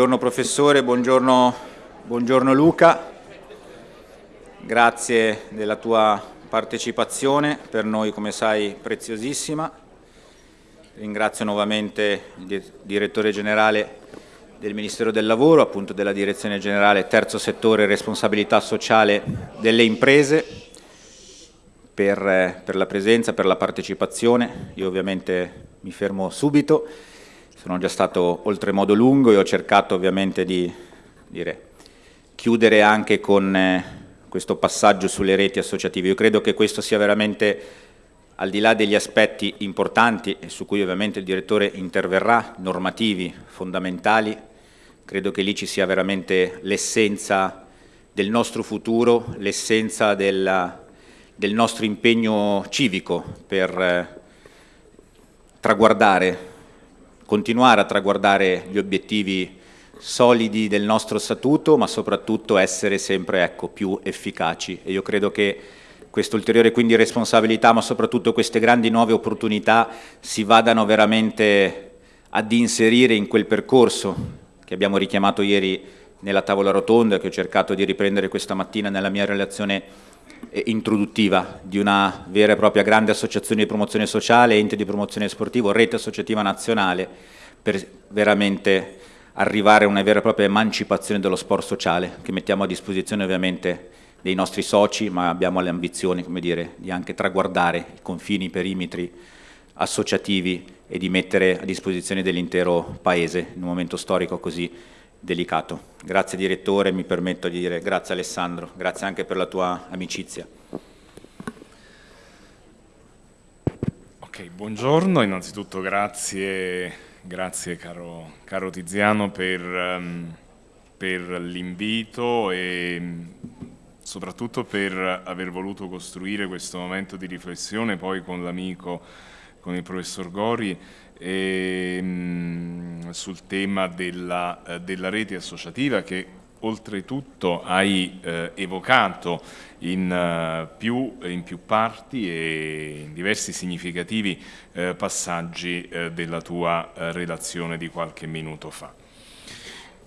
buongiorno professore, buongiorno, buongiorno Luca, grazie della tua partecipazione, per noi come sai preziosissima. Ringrazio nuovamente il direttore generale del Ministero del Lavoro, appunto della Direzione Generale Terzo Settore Responsabilità Sociale delle Imprese per, per la presenza, per la partecipazione. Io ovviamente mi fermo subito, sono già stato oltremodo lungo e ho cercato ovviamente di dire, chiudere anche con eh, questo passaggio sulle reti associative. Io credo che questo sia veramente al di là degli aspetti importanti e su cui ovviamente il direttore interverrà, normativi, fondamentali, credo che lì ci sia veramente l'essenza del nostro futuro, l'essenza del, nostro impegno civico per eh, traguardare, continuare a traguardare gli obiettivi solidi del nostro statuto, ma soprattutto essere sempre ecco, più efficaci. E io credo che questa ulteriore quindi responsabilità, ma soprattutto queste grandi nuove opportunità si vadano veramente ad inserire in quel percorso che abbiamo richiamato ieri nella tavola rotonda, che ho cercato di riprendere questa mattina nella mia relazione introduttiva di una vera e propria grande associazione di promozione sociale, ente di promozione sportivo, rete associativa nazionale, per veramente arrivare a una vera e propria emancipazione dello sport sociale, che mettiamo a disposizione ovviamente dei nostri soci, ma abbiamo le ambizioni come dire, di anche traguardare i confini, i perimetri associativi e di mettere a disposizione dell'intero Paese in un momento storico così delicato. Grazie Direttore, mi permetto di dire grazie Alessandro, grazie anche per la tua amicizia. Ok, buongiorno, innanzitutto grazie, grazie caro, caro Tiziano per, um, per l'invito e soprattutto per aver voluto costruire questo momento di riflessione poi con l'amico con il professor Gori e, mh, sul tema della, eh, della, rete associativa che oltretutto hai eh, evocato in, uh, più, in, più, parti e in diversi significativi eh, passaggi eh, della tua eh, relazione di qualche minuto fa.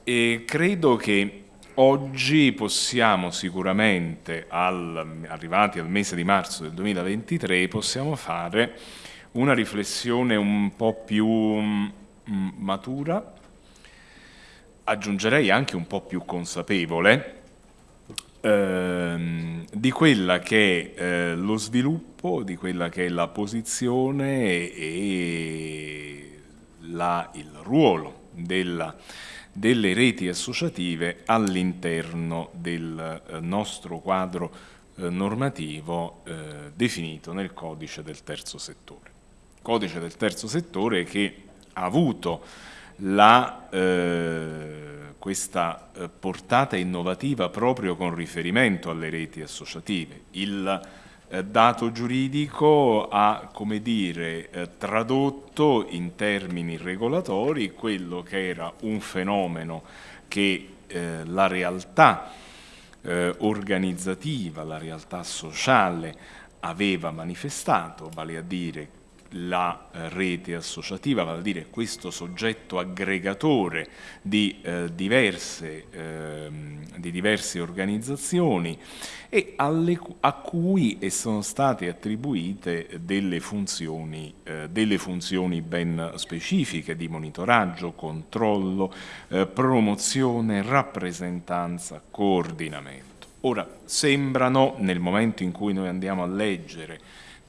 E credo che oggi possiamo sicuramente, al, arrivati al mese di marzo del 2023, possiamo fare una riflessione un po' più mm, matura, aggiungerei anche un po' più consapevole, ehm, di quella che è eh, lo sviluppo, di quella che è la posizione e la, il ruolo della, delle reti associative all'interno del eh, nostro quadro eh, normativo eh, definito nel codice del terzo settore codice del terzo settore che ha avuto la, eh, questa eh, portata innovativa proprio con riferimento alle reti associative. Il eh, dato giuridico ha, come dire, eh, tradotto in termini regolatori quello che era un fenomeno che la realtà organizzativa, la realtà sociale aveva manifestato, vale a dire la eh, rete associativa, vale a dire questo soggetto aggregatore di, eh, diverse, eh, di diverse, organizzazioni e alle, a cui sono state attribuite delle funzioni, eh, delle funzioni ben specifiche di monitoraggio, controllo, eh, promozione, rappresentanza, coordinamento. Ora, sembrano, nel momento in cui noi andiamo a leggere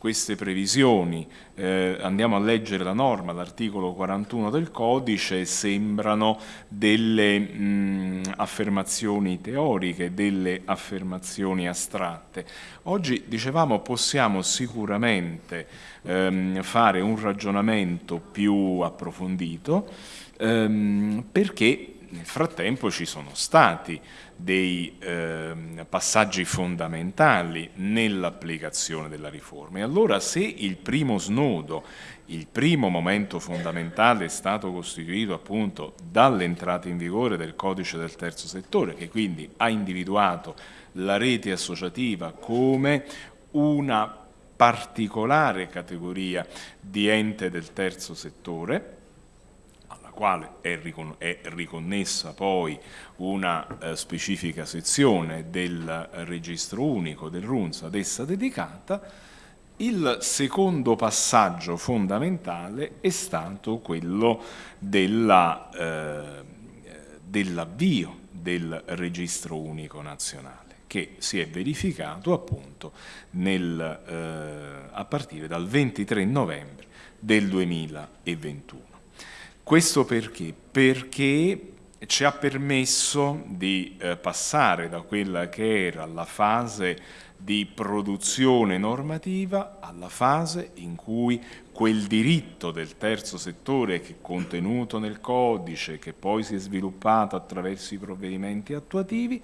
queste previsioni, eh, andiamo a leggere la norma, l'articolo 41 del codice, sembrano delle mh, affermazioni teoriche, delle affermazioni astratte. Oggi, dicevamo, possiamo sicuramente ehm, fare un ragionamento più approfondito ehm, perché nel frattempo ci sono stati dei eh, passaggi fondamentali nell'applicazione della riforma. E allora se il primo snodo, il primo momento fondamentale è stato costituito appunto dall'entrata in vigore del codice del terzo settore, che quindi ha individuato la rete associativa come una particolare categoria di ente del terzo settore, quale è, ricon è riconnessa poi una eh, specifica sezione del registro unico del RUNS ad essa dedicata, il secondo passaggio fondamentale è stato quello dell'avvio eh, dell del registro unico nazionale che si è verificato appunto nel, eh, a partire dal 23 novembre del 2021. Questo perché? Perché ci ha permesso di eh, passare da quella che era la fase di produzione normativa alla fase in cui quel diritto del terzo settore che è contenuto nel codice, che poi si è sviluppato attraverso i provvedimenti attuativi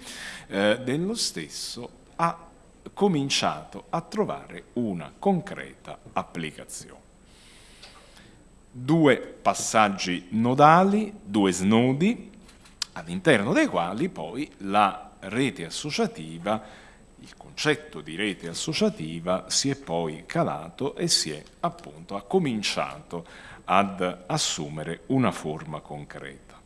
eh, dello stesso, ha cominciato a trovare una concreta applicazione. Due passaggi nodali, due snodi, all'interno dei quali poi la rete associativa il concetto di rete associativa si è poi calato e si è appunto ha cominciato ad assumere una forma concreta.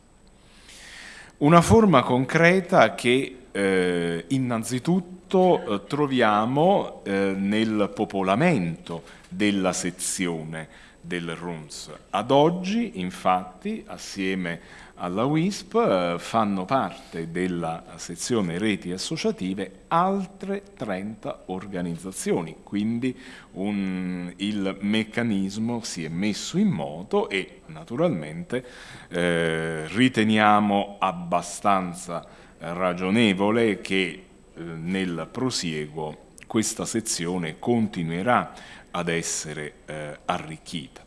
Una forma concreta che eh, innanzitutto eh, troviamo eh, nel popolamento della sezione del RUNS. Ad oggi, infatti, assieme alla WISP eh, fanno parte della sezione reti associative altre 30 organizzazioni, quindi un, il meccanismo si è messo in moto e naturalmente eh, riteniamo abbastanza ragionevole che eh, nel prosieguo questa sezione continuerà ad essere eh, arricchita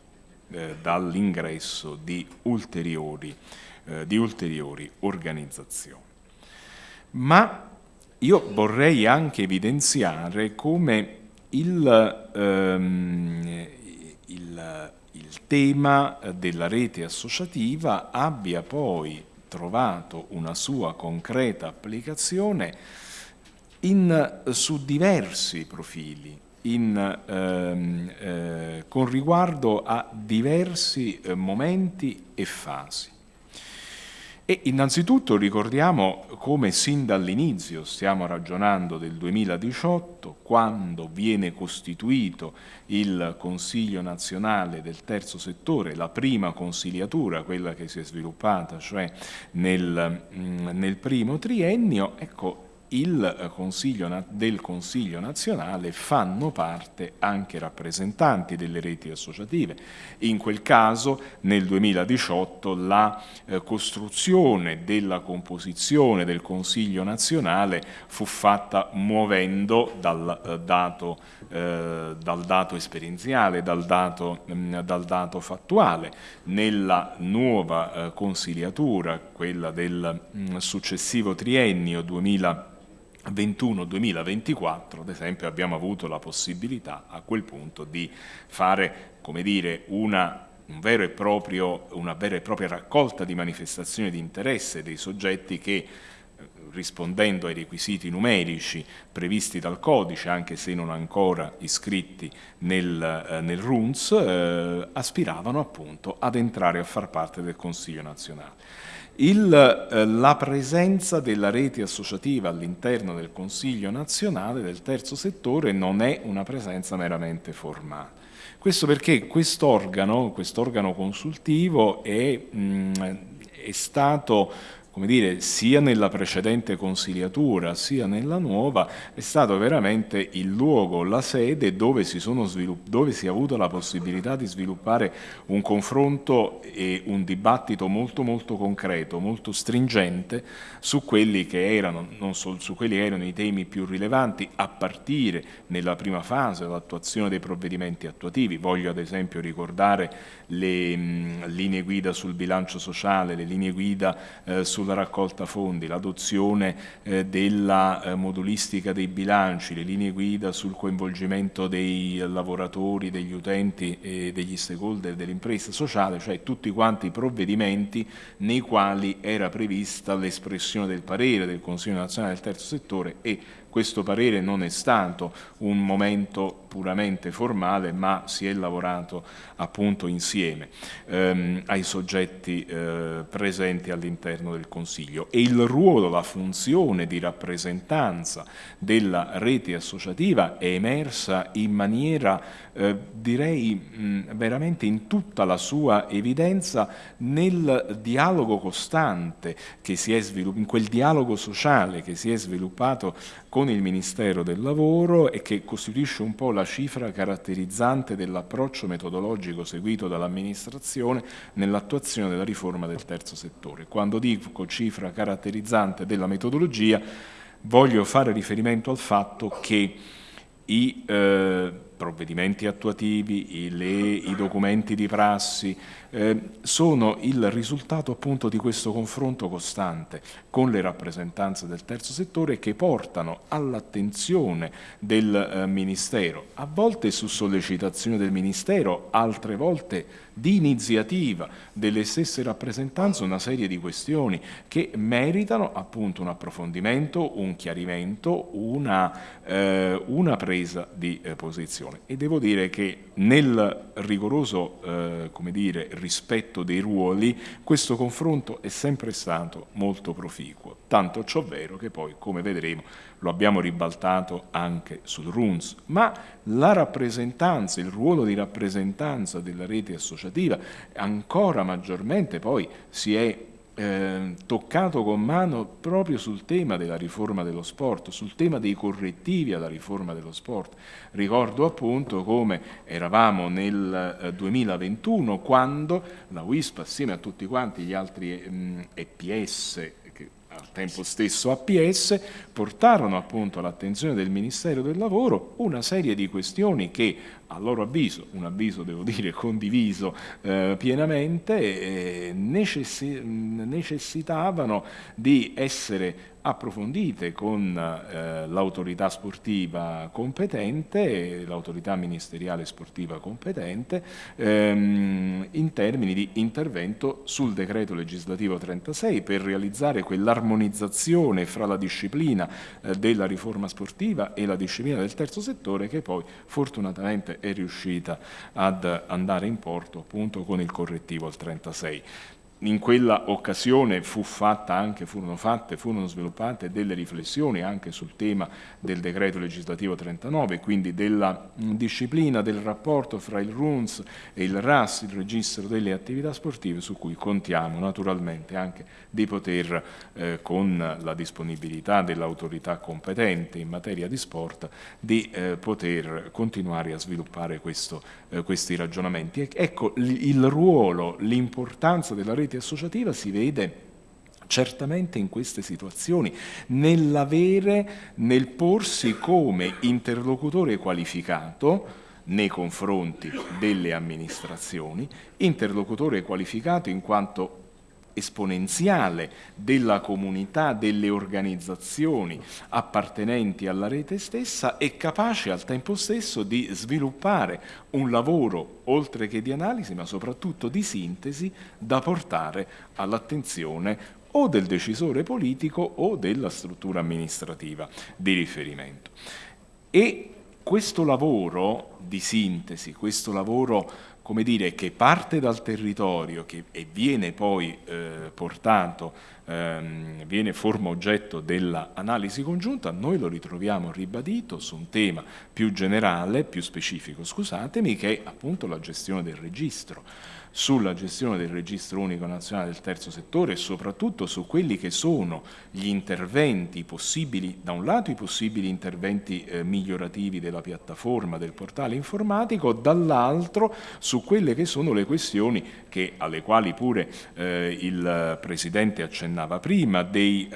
eh, dall'ingresso di eh, di ulteriori organizzazioni. Ma io vorrei anche evidenziare come il, ehm, il, il tema della rete associativa abbia poi trovato una sua concreta applicazione in, su diversi profili, in, ehm, eh, con riguardo a diversi eh, momenti e fasi. E innanzitutto ricordiamo come sin dall'inizio, stiamo ragionando del 2018, quando viene costituito il Consiglio nazionale del terzo settore, la prima consigliatura, quella che si è sviluppata cioè nel, mm, nel primo triennio, ecco, il eh, consiglio, del Consiglio nazionale fanno parte anche rappresentanti delle reti associative. In quel caso nel 2018 la eh, costruzione della composizione del Consiglio nazionale fu fatta muovendo dal eh, dato, eh, dal dato esperienziale, dal dato, mh, mm, dal dato, fattuale. Nella nuova eh, consigliatura, quella del mh, mm, successivo triennio 2020, 21-2024, ad esempio, abbiamo avuto la possibilità a quel punto di fare, come dire, una, un proprio, una vera e propria raccolta di manifestazioni di interesse dei soggetti che eh, rispondendo ai requisiti numerici previsti dal codice, anche se non ancora iscritti nel, eh, nel RUNS, eh, aspiravano appunto ad entrare a far parte del Consiglio nazionale. Il, eh, la presenza della rete associativa all'interno del Consiglio nazionale del terzo settore non è una presenza meramente formale. Questo perché quest'organo, quest'organo consultivo è, mh, è stato come dire, sia nella precedente consigliatura sia nella nuova, è stato veramente il luogo, la sede dove si, dove si, è avuto la possibilità di sviluppare un confronto e un dibattito molto molto concreto, molto stringente su quelli che erano, solo su quelli che erano i temi più rilevanti a partire nella prima fase dell'attuazione dei provvedimenti attuativi. Voglio ad esempio ricordare le mh, linee guida sul bilancio sociale, le linee guida eh, sulla sulla raccolta fondi, l'adozione eh, della eh, modulistica dei bilanci, le linee guida sul coinvolgimento dei lavoratori, degli utenti e degli stakeholder dell'impresa sociale, cioè tutti quanti i provvedimenti nei quali era prevista l'espressione del parere del Consiglio nazionale del terzo settore e questo parere non è stato un momento puramente formale, ma si è lavorato appunto insieme ehm, ai soggetti eh, presenti all'interno del Consiglio. E il ruolo, la funzione di rappresentanza della rete associativa è emersa in maniera eh, direi mh, veramente in tutta la sua evidenza nel dialogo costante che si è sviluppato, in quel dialogo sociale che si è sviluppato con il Ministero del Lavoro e che costituisce un po' la cifra caratterizzante dell'approccio metodologico seguito dall'amministrazione nell'attuazione della riforma del terzo settore. Quando dico cifra caratterizzante della metodologia voglio fare riferimento al fatto che i eh, provvedimenti attuativi, i, le, i, documenti di prassi, eh, sono il risultato appunto di questo confronto costante con le rappresentanze del terzo settore che portano all'attenzione del eh, Ministero, a volte su sollecitazione del Ministero, altre volte di iniziativa delle stesse rappresentanze una serie di questioni che meritano appunto un approfondimento, un chiarimento, una, eh, una presa di eh, posizione. E devo dire che nel rigoroso eh, come dire, rispetto dei ruoli questo confronto è sempre stato molto proficuo, tanto ciò vero che poi come vedremo lo abbiamo ribaltato anche sul RUNS, ma la rappresentanza, il ruolo di rappresentanza della rete associativa ancora maggiormente poi si è eh, toccato con mano proprio sul tema della riforma dello sport, sul tema dei correttivi alla riforma dello sport. Ricordo appunto come eravamo nel eh, 2021 quando la WISP assieme a tutti quanti gli altri EPS al tempo stesso APS, portarono appunto all'attenzione del Ministero del Lavoro una serie di questioni che a loro avviso, un avviso devo dire condiviso eh, pienamente, eh, necessi necessitavano di essere approfondite con eh, l'autorità sportiva competente, l'autorità ministeriale sportiva competente, ehm, in termini di intervento sul decreto legislativo 36 per realizzare quell'armonizzazione fra la disciplina eh, della riforma sportiva e la disciplina del terzo settore che poi fortunatamente è riuscita ad andare in porto appunto con il correttivo al 36 in quella occasione fu fatta anche, furono fatte, furono sviluppate delle riflessioni anche sul tema del decreto legislativo 39, quindi della disciplina del rapporto fra il RUNS e il RAS, il registro delle attività sportive, su cui contiamo naturalmente anche di poter, eh, con la disponibilità dell'autorità competente in materia di sport, di eh, poter continuare a sviluppare questo, eh, questi ragionamenti. ecco, il ruolo, l'importanza della rete associativa si vede certamente in queste situazioni, nell'avere, nel porsi come interlocutore qualificato nei confronti delle amministrazioni, interlocutore qualificato in quanto esponenziale della comunità, delle organizzazioni appartenenti alla rete stessa e capace al tempo stesso di sviluppare un lavoro oltre che di analisi ma soprattutto di sintesi da portare all'attenzione o del decisore politico o della struttura amministrativa di riferimento. E questo lavoro di sintesi, questo lavoro come dire, che parte dal territorio che, e viene poi eh, portato, ehm, viene forma oggetto dell'analisi congiunta, noi lo ritroviamo ribadito su un tema più generale, più specifico, scusatemi, che è appunto la gestione del registro sulla gestione del registro unico nazionale del terzo settore e soprattutto su quelli che sono gli interventi possibili, da un lato i possibili interventi eh, migliorativi della piattaforma, del portale informatico, dall'altro su quelle che sono le questioni che, alle quali pure eh, il Presidente accennava prima, dei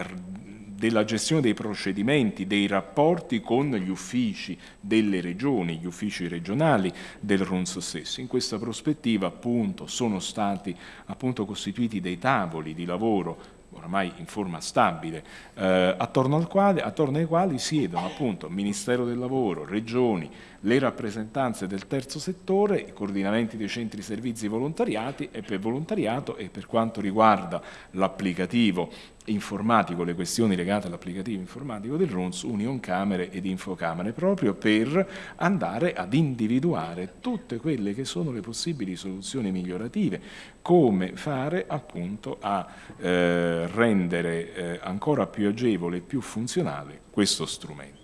della gestione dei procedimenti, dei rapporti con gli uffici delle regioni, gli uffici regionali del RUNS stesso. In questa prospettiva appunto sono stati appunto costituiti dei tavoli di lavoro oramai in forma stabile, eh, attorno, al quale, attorno ai quali siedono appunto Ministero del Lavoro, Regioni, le rappresentanze del terzo settore, i coordinamenti dei centri servizi volontariati e per volontariato e per quanto riguarda l'applicativo informatico, le questioni legate all'applicativo informatico del RUNS, Union Camere ed Infocamere, proprio per andare ad individuare tutte quelle che sono le possibili soluzioni migliorative, come fare appunto a eh, rendere eh, ancora più agevole e più funzionale questo strumento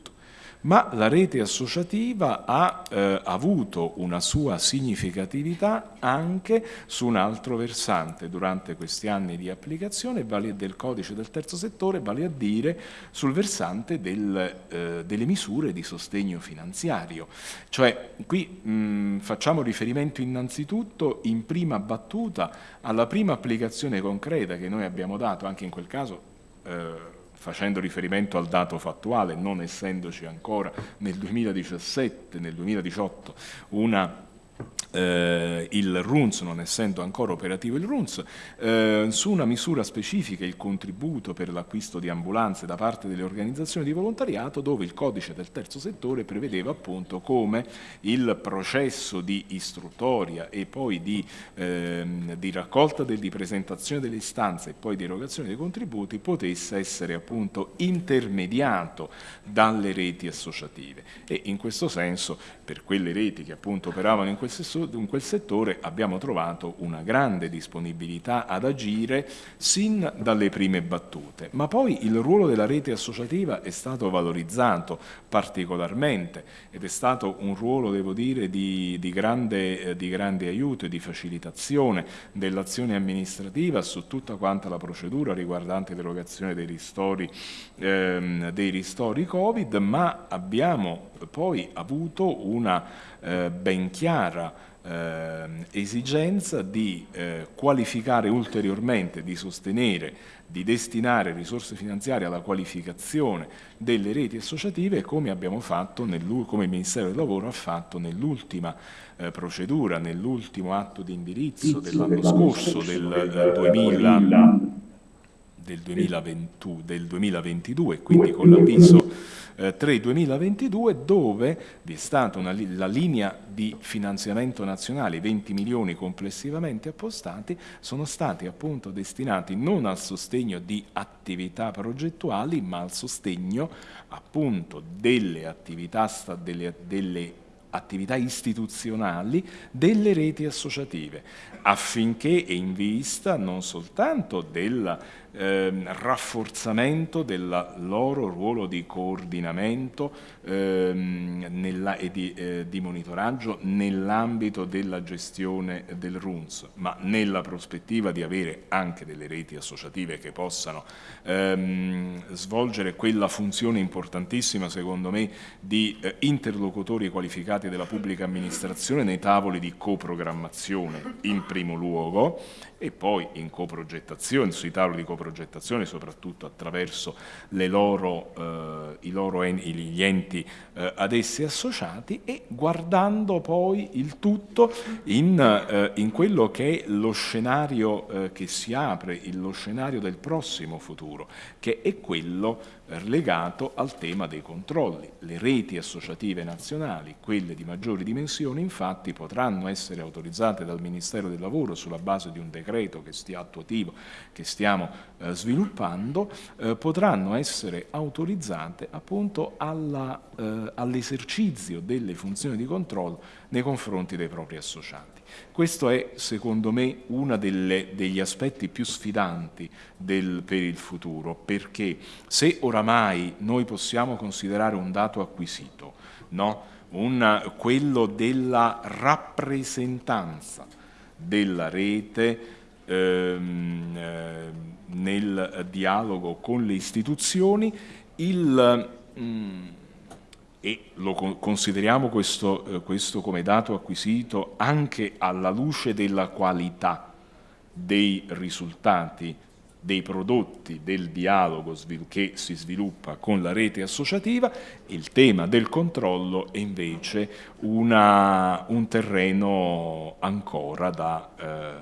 ma la rete associativa ha eh, avuto una sua significatività anche su un altro versante durante questi anni di applicazione del codice del terzo settore, vale a dire sul versante del, eh, delle misure di sostegno finanziario. Cioè qui mh, facciamo riferimento innanzitutto in prima battuta alla prima applicazione concreta che noi abbiamo dato, anche in quel caso eh, facendo riferimento al dato fattuale, non essendoci ancora nel 2017, nel 2018 una eh, il RUNS, non essendo ancora operativo il RUNS, eh, su una misura specifica, il contributo per l'acquisto di ambulanze da parte delle organizzazioni di volontariato, dove il codice del terzo settore prevedeva appunto come il processo di istruttoria e poi di, ehm, di raccolta del, di presentazione delle istanze e poi di erogazione dei contributi potesse essere appunto intermediato dalle reti associative. E in questo senso per quelle reti che appunto operavano in quel, in quel settore abbiamo trovato una grande disponibilità ad agire sin dalle prime battute, ma poi il ruolo della rete associativa è stato valorizzato particolarmente ed è stato un ruolo, devo dire, di, di, grande, eh, di grande aiuto e di facilitazione dell'azione amministrativa su tutta quanta la procedura riguardante l'erogazione dei ehm, dei ristori Covid, ma abbiamo poi avuto una eh, ben chiara eh, esigenza di eh, qualificare ulteriormente, di sostenere, di destinare risorse finanziarie alla qualificazione delle reti associative come abbiamo fatto, come il Ministero del Lavoro ha fatto nell'ultima eh, procedura, nell'ultimo atto di indirizzo dell'anno scorso, del 2000 del, 2020, del 2022, quindi con l'avviso 3-2022 eh, dove vi è stata una, la linea di finanziamento nazionale, 20 milioni complessivamente appostati, sono stati appunto destinati non al sostegno di attività progettuali ma al sostegno appunto delle attività, delle, delle attività istituzionali delle reti associative affinché e in vista non soltanto del eh, rafforzamento del loro ruolo di coordinamento ehm, nella, e di, eh, di, monitoraggio nell'ambito della gestione del RUNS, ma nella prospettiva di avere anche delle reti associative che possano ehm, svolgere quella funzione importantissima, secondo me, di eh, interlocutori qualificati della pubblica amministrazione nei tavoli di coprogrammazione in primo luogo e poi in coprogettazione, sui tavoli di coprogettazione soprattutto attraverso loro, eh, loro en gli enti eh, ad essi associati e guardando poi il tutto in, eh, in quello che è lo scenario eh, che si apre, lo scenario del prossimo futuro, che è quello legato al tema dei controlli. Le reti associative nazionali, quelle di maggiori dimensioni, infatti potranno essere autorizzate dal Ministero del Lavoro sulla base di un decreto che stia attuativo, che stiamo eh, sviluppando, eh, potranno essere autorizzate appunto eh, all'esercizio delle funzioni di controllo nei confronti dei propri associati. Questo è, secondo me, uno degli aspetti più sfidanti del, per il futuro, perché se oramai noi possiamo considerare un dato acquisito, no? un, quello della rappresentanza della rete ehm, eh, nel dialogo con le istituzioni, il... Mm, e lo consideriamo questo, eh, questo, come dato acquisito anche alla luce della qualità dei risultati dei prodotti del dialogo che si sviluppa con la rete associativa, il tema del controllo è invece una, un terreno ancora da, eh,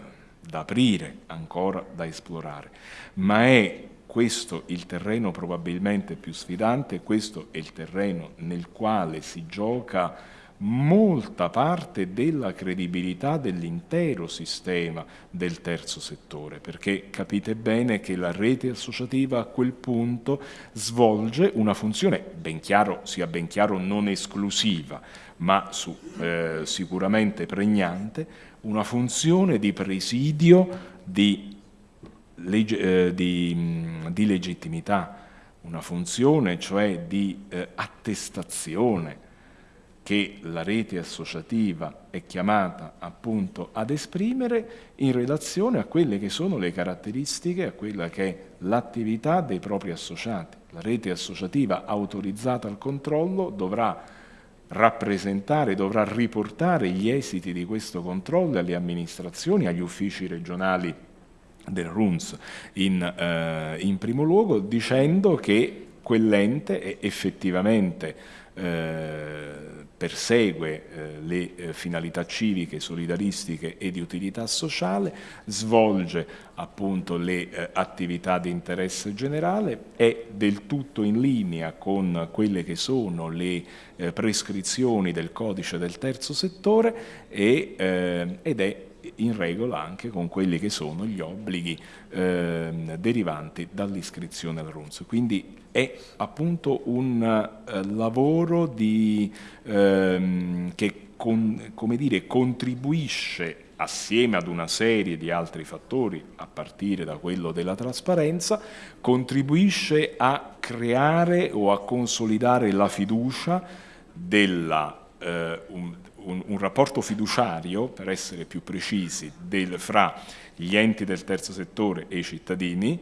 da aprire, ancora da esplorare, ma è questo il terreno probabilmente più sfidante, questo è il terreno nel quale si gioca molta parte della credibilità dell'intero sistema del terzo settore, perché capite bene che la rete associativa a quel punto svolge una funzione, ben chiaro, sia ben chiaro non esclusiva, ma su, eh, sicuramente pregnante, una funzione di presidio di, eh, di, di legittimità, una funzione cioè di eh, attestazione che la rete associativa è chiamata appunto ad esprimere in relazione a quelle che sono le caratteristiche, a quella che è l'attività dei propri associati. La rete associativa autorizzata al controllo dovrà rappresentare, dovrà riportare gli esiti di questo controllo alle amministrazioni, agli uffici regionali del RUNS in, eh, in primo luogo, dicendo che quell'ente effettivamente eh, persegue eh, le eh, finalità civiche, solidaristiche e di utilità sociale, svolge appunto le eh, attività di interesse generale, è del tutto in linea con quelle che sono le eh, prescrizioni del codice del terzo settore e, eh, ed è in regola anche con quelli che sono gli obblighi eh, derivanti dall'iscrizione al RUNS. Quindi è appunto un eh, lavoro di, ehm, che con, dire, contribuisce assieme ad una serie di altri fattori, a partire da quello della trasparenza, contribuisce a creare o a consolidare la fiducia della, eh, un, un, un, rapporto fiduciario, per essere più precisi, del, fra gli enti del terzo settore e i cittadini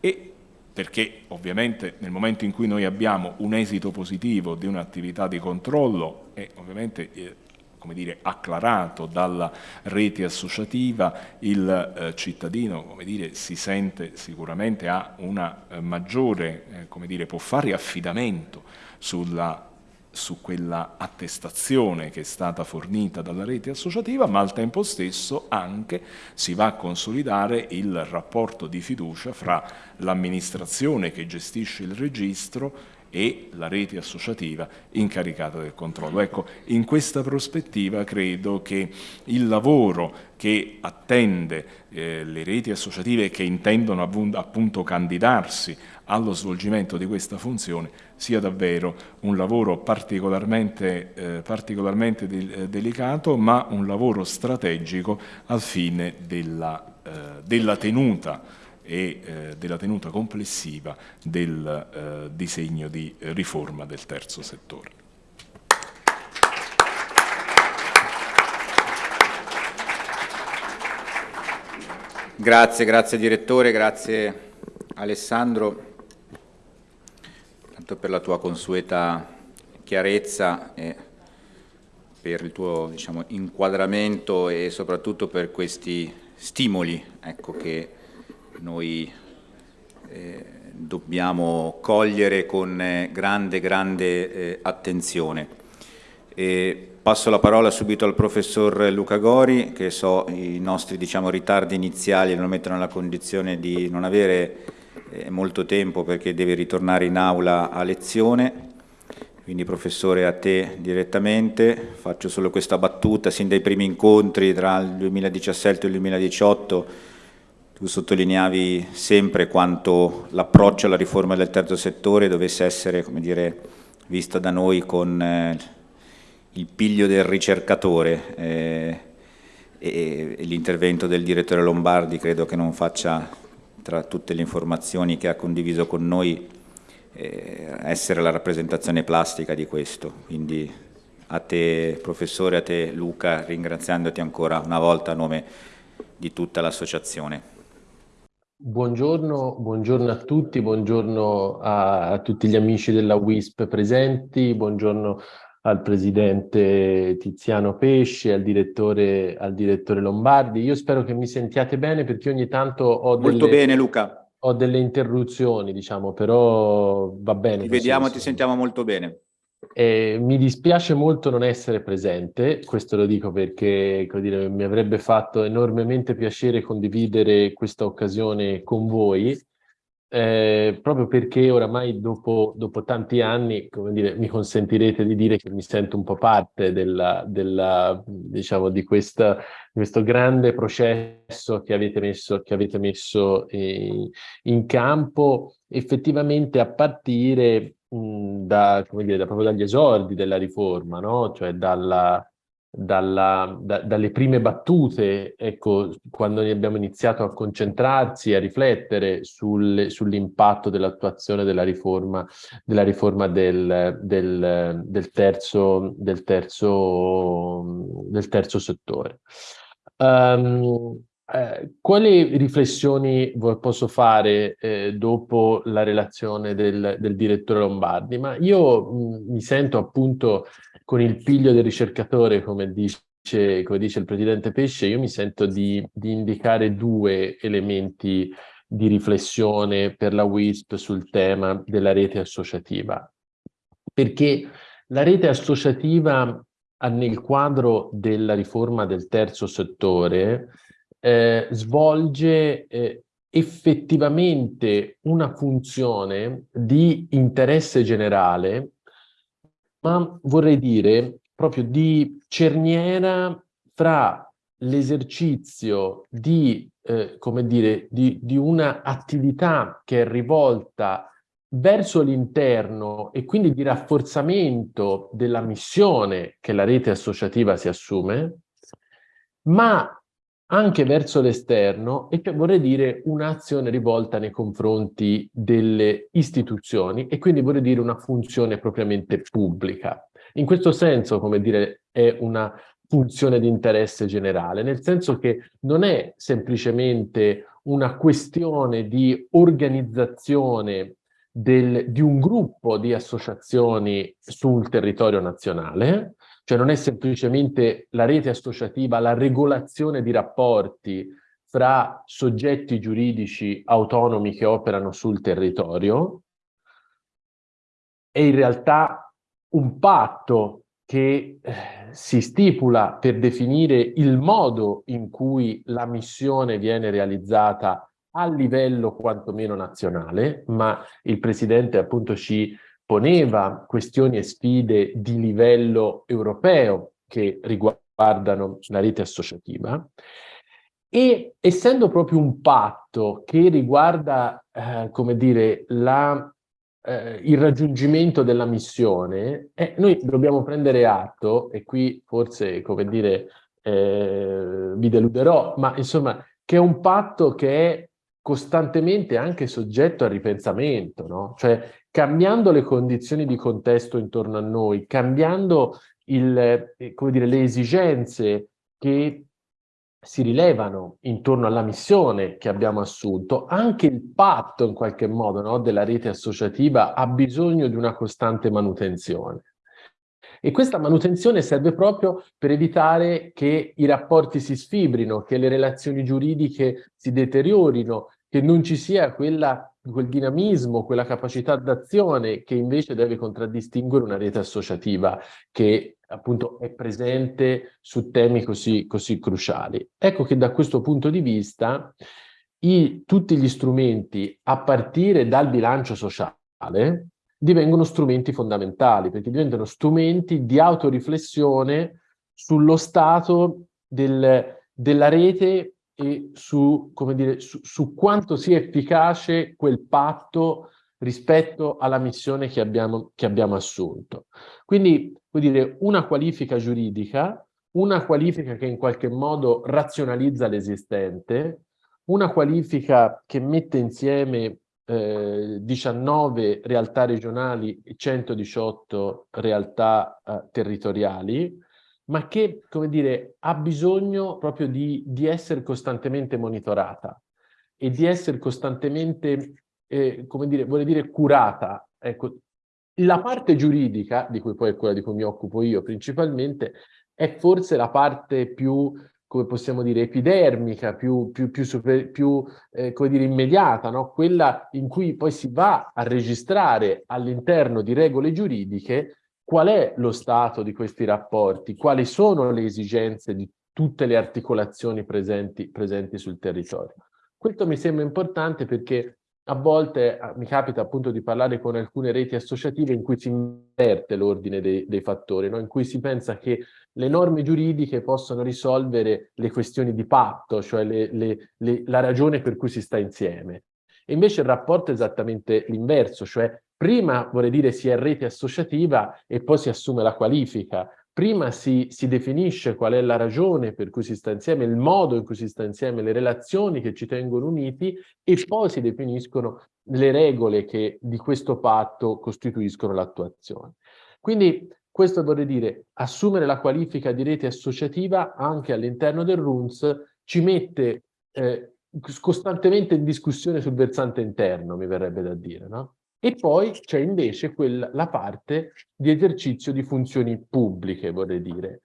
e perché ovviamente nel momento in cui noi abbiamo un esito positivo di un'attività di controllo è ovviamente eh, come dire, acclarato dalla rete associativa, il eh, cittadino come dire, si sente sicuramente ha una eh, maggiore, eh, come dire, può fare affidamento sulla su quella attestazione che è stata fornita dalla rete associativa, ma al tempo stesso anche si va a consolidare il rapporto di fiducia fra l'amministrazione che gestisce il registro e la rete associativa incaricata del controllo. Ecco, in questa prospettiva credo che il lavoro che attende eh, le reti associative che intendono appunto candidarsi allo svolgimento di questa funzione sia davvero un lavoro particolarmente, eh, particolarmente de eh, delicato ma un lavoro strategico al fine della, eh, della tenuta e eh, della tenuta complessiva del eh, disegno di riforma del terzo settore. Grazie, grazie direttore, grazie Alessandro per la tua consueta chiarezza e per il tuo diciamo, inquadramento e soprattutto per questi stimoli ecco, che noi eh, dobbiamo cogliere con eh, grande, grande eh, attenzione. E passo la parola subito al professor Luca Gori, che so i nostri diciamo, ritardi iniziali lo mettono nella condizione di non avere eh, molto tempo perché deve ritornare in aula a lezione. Quindi professore a te direttamente, faccio solo questa battuta, sin dai primi incontri tra il 2017 e il 2018 tu sottolineavi sempre quanto l'approccio alla riforma del terzo settore dovesse essere, dire, vista da noi con eh, il piglio del ricercatore eh, e, e l'intervento del direttore Lombardi credo che non faccia, tra tutte le informazioni che ha condiviso con noi, eh, essere la rappresentazione plastica di questo. Quindi a te professore, a te Luca, ringraziandoti ancora una volta a nome di tutta l'associazione. Buongiorno, buongiorno, a tutti, buongiorno a, a, tutti gli amici della WISP presenti, buongiorno al presidente Tiziano Pesci, al direttore, al direttore Lombardi. Io spero che mi sentiate bene perché ogni tanto ho delle, Molto bene Luca. Ho delle interruzioni, diciamo, però va bene. Ti vediamo, ti sentiamo molto bene. Eh, mi dispiace molto non essere presente, questo lo dico perché dire, mi avrebbe fatto enormemente piacere condividere questa occasione con voi, eh, proprio perché oramai dopo, dopo, tanti anni, dire, mi consentirete di dire che mi sento un po' parte della, della, diciamo, di, questa, questo grande processo che avete messo, che avete messo eh, in campo, effettivamente a partire da, come dire, da, proprio dagli esordi della riforma, no? cioè dalla, dalla, da, dalle prime battute, ecco, quando abbiamo iniziato a concentrarsi, a riflettere sul, sull'impatto dell'attuazione della riforma, della riforma del, del, del, terzo, del, terzo, terzo settore. Um, eh, quali riflessioni posso fare eh, dopo la relazione del, del, direttore Lombardi? Ma io mh, mi sento appunto con il piglio del ricercatore, come dice, come dice il presidente Pesce, io mi sento di, di indicare due elementi di riflessione per la WISP sul tema della rete associativa. Perché la rete associativa nel quadro della riforma del terzo settore eh, svolge eh, effettivamente una funzione di interesse generale ma vorrei dire proprio di cerniera fra l'esercizio di, eh, come dire, di, di una attività che è rivolta verso l'interno e quindi di rafforzamento della missione che la rete associativa si assume, ma anche verso l'esterno e vorrei dire un'azione rivolta nei confronti delle istituzioni e quindi vorrei dire una funzione propriamente pubblica. In questo senso, come dire, è una funzione di interesse generale, nel senso che non è semplicemente una questione di organizzazione del, di un gruppo di associazioni sul territorio nazionale, cioè non è semplicemente la rete associativa, la regolazione di rapporti fra soggetti giuridici autonomi che operano sul territorio, è in realtà un patto che eh, si stipula per definire il modo in cui la missione viene realizzata a livello quantomeno nazionale, ma il Presidente appunto ci poneva questioni e sfide di livello europeo che riguardano la rete associativa e essendo proprio un patto che riguarda, eh, come dire, la, eh, il raggiungimento della missione, eh, noi dobbiamo prendere atto, e qui forse, come dire, eh, vi deluderò, ma insomma, che è un patto che è costantemente anche soggetto a ripensamento, no? Cioè cambiando le condizioni di contesto intorno a noi, cambiando il, eh, dire, le esigenze che si rilevano intorno alla missione che abbiamo assunto, anche il patto in qualche modo no, della rete associativa ha bisogno di una costante manutenzione. E questa manutenzione serve proprio per evitare che i rapporti si sfibrino, che le relazioni giuridiche si deteriorino, che non ci sia quella, quel dinamismo, quella capacità d'azione che invece deve contraddistinguere una rete associativa che appunto è presente su temi così, così cruciali. Ecco che da questo punto di vista i, tutti gli strumenti a partire dal bilancio sociale divengono strumenti fondamentali, perché diventano strumenti di autoriflessione sullo stato del, della rete e su, dire, su, su quanto sia efficace quel patto rispetto alla missione che abbiamo, che abbiamo assunto. Quindi, vuol dire, una qualifica giuridica, una qualifica che in qualche modo razionalizza l'esistente, una qualifica che mette insieme eh, 19 realtà regionali e 118 realtà eh, territoriali, ma che, come dire, ha bisogno proprio di, di essere costantemente monitorata e di essere costantemente, eh, come dire, vuole dire curata. Ecco, la parte giuridica, di cui poi è quella di cui mi occupo io principalmente, è forse la parte più come possiamo dire, epidermica, più, più, più, super, più eh, come dire, immediata, no? quella in cui poi si va a registrare all'interno di regole giuridiche qual è lo stato di questi rapporti, quali sono le esigenze di tutte le articolazioni presenti, presenti sul territorio. Questo mi sembra importante perché a volte ah, mi capita appunto di parlare con alcune reti associative in cui si inverte l'ordine dei, dei, fattori, no? in cui si pensa che le norme giuridiche possano risolvere le questioni di patto, cioè le, le, le, la ragione per cui si sta insieme. E invece il rapporto è esattamente l'inverso, cioè prima vorrei dire si è rete associativa e poi si assume la qualifica, prima si, si, definisce qual è la ragione per cui si sta insieme, il modo in cui si sta insieme, le relazioni che ci tengono uniti e poi si definiscono le regole che di questo patto costituiscono l'attuazione. Quindi questo vorrei dire, assumere la qualifica di rete associativa anche all'interno del RUNS ci mette eh, costantemente in discussione sul versante interno, mi verrebbe da dire, no? E poi c'è invece quella, la parte di esercizio di funzioni pubbliche, vorrei dire.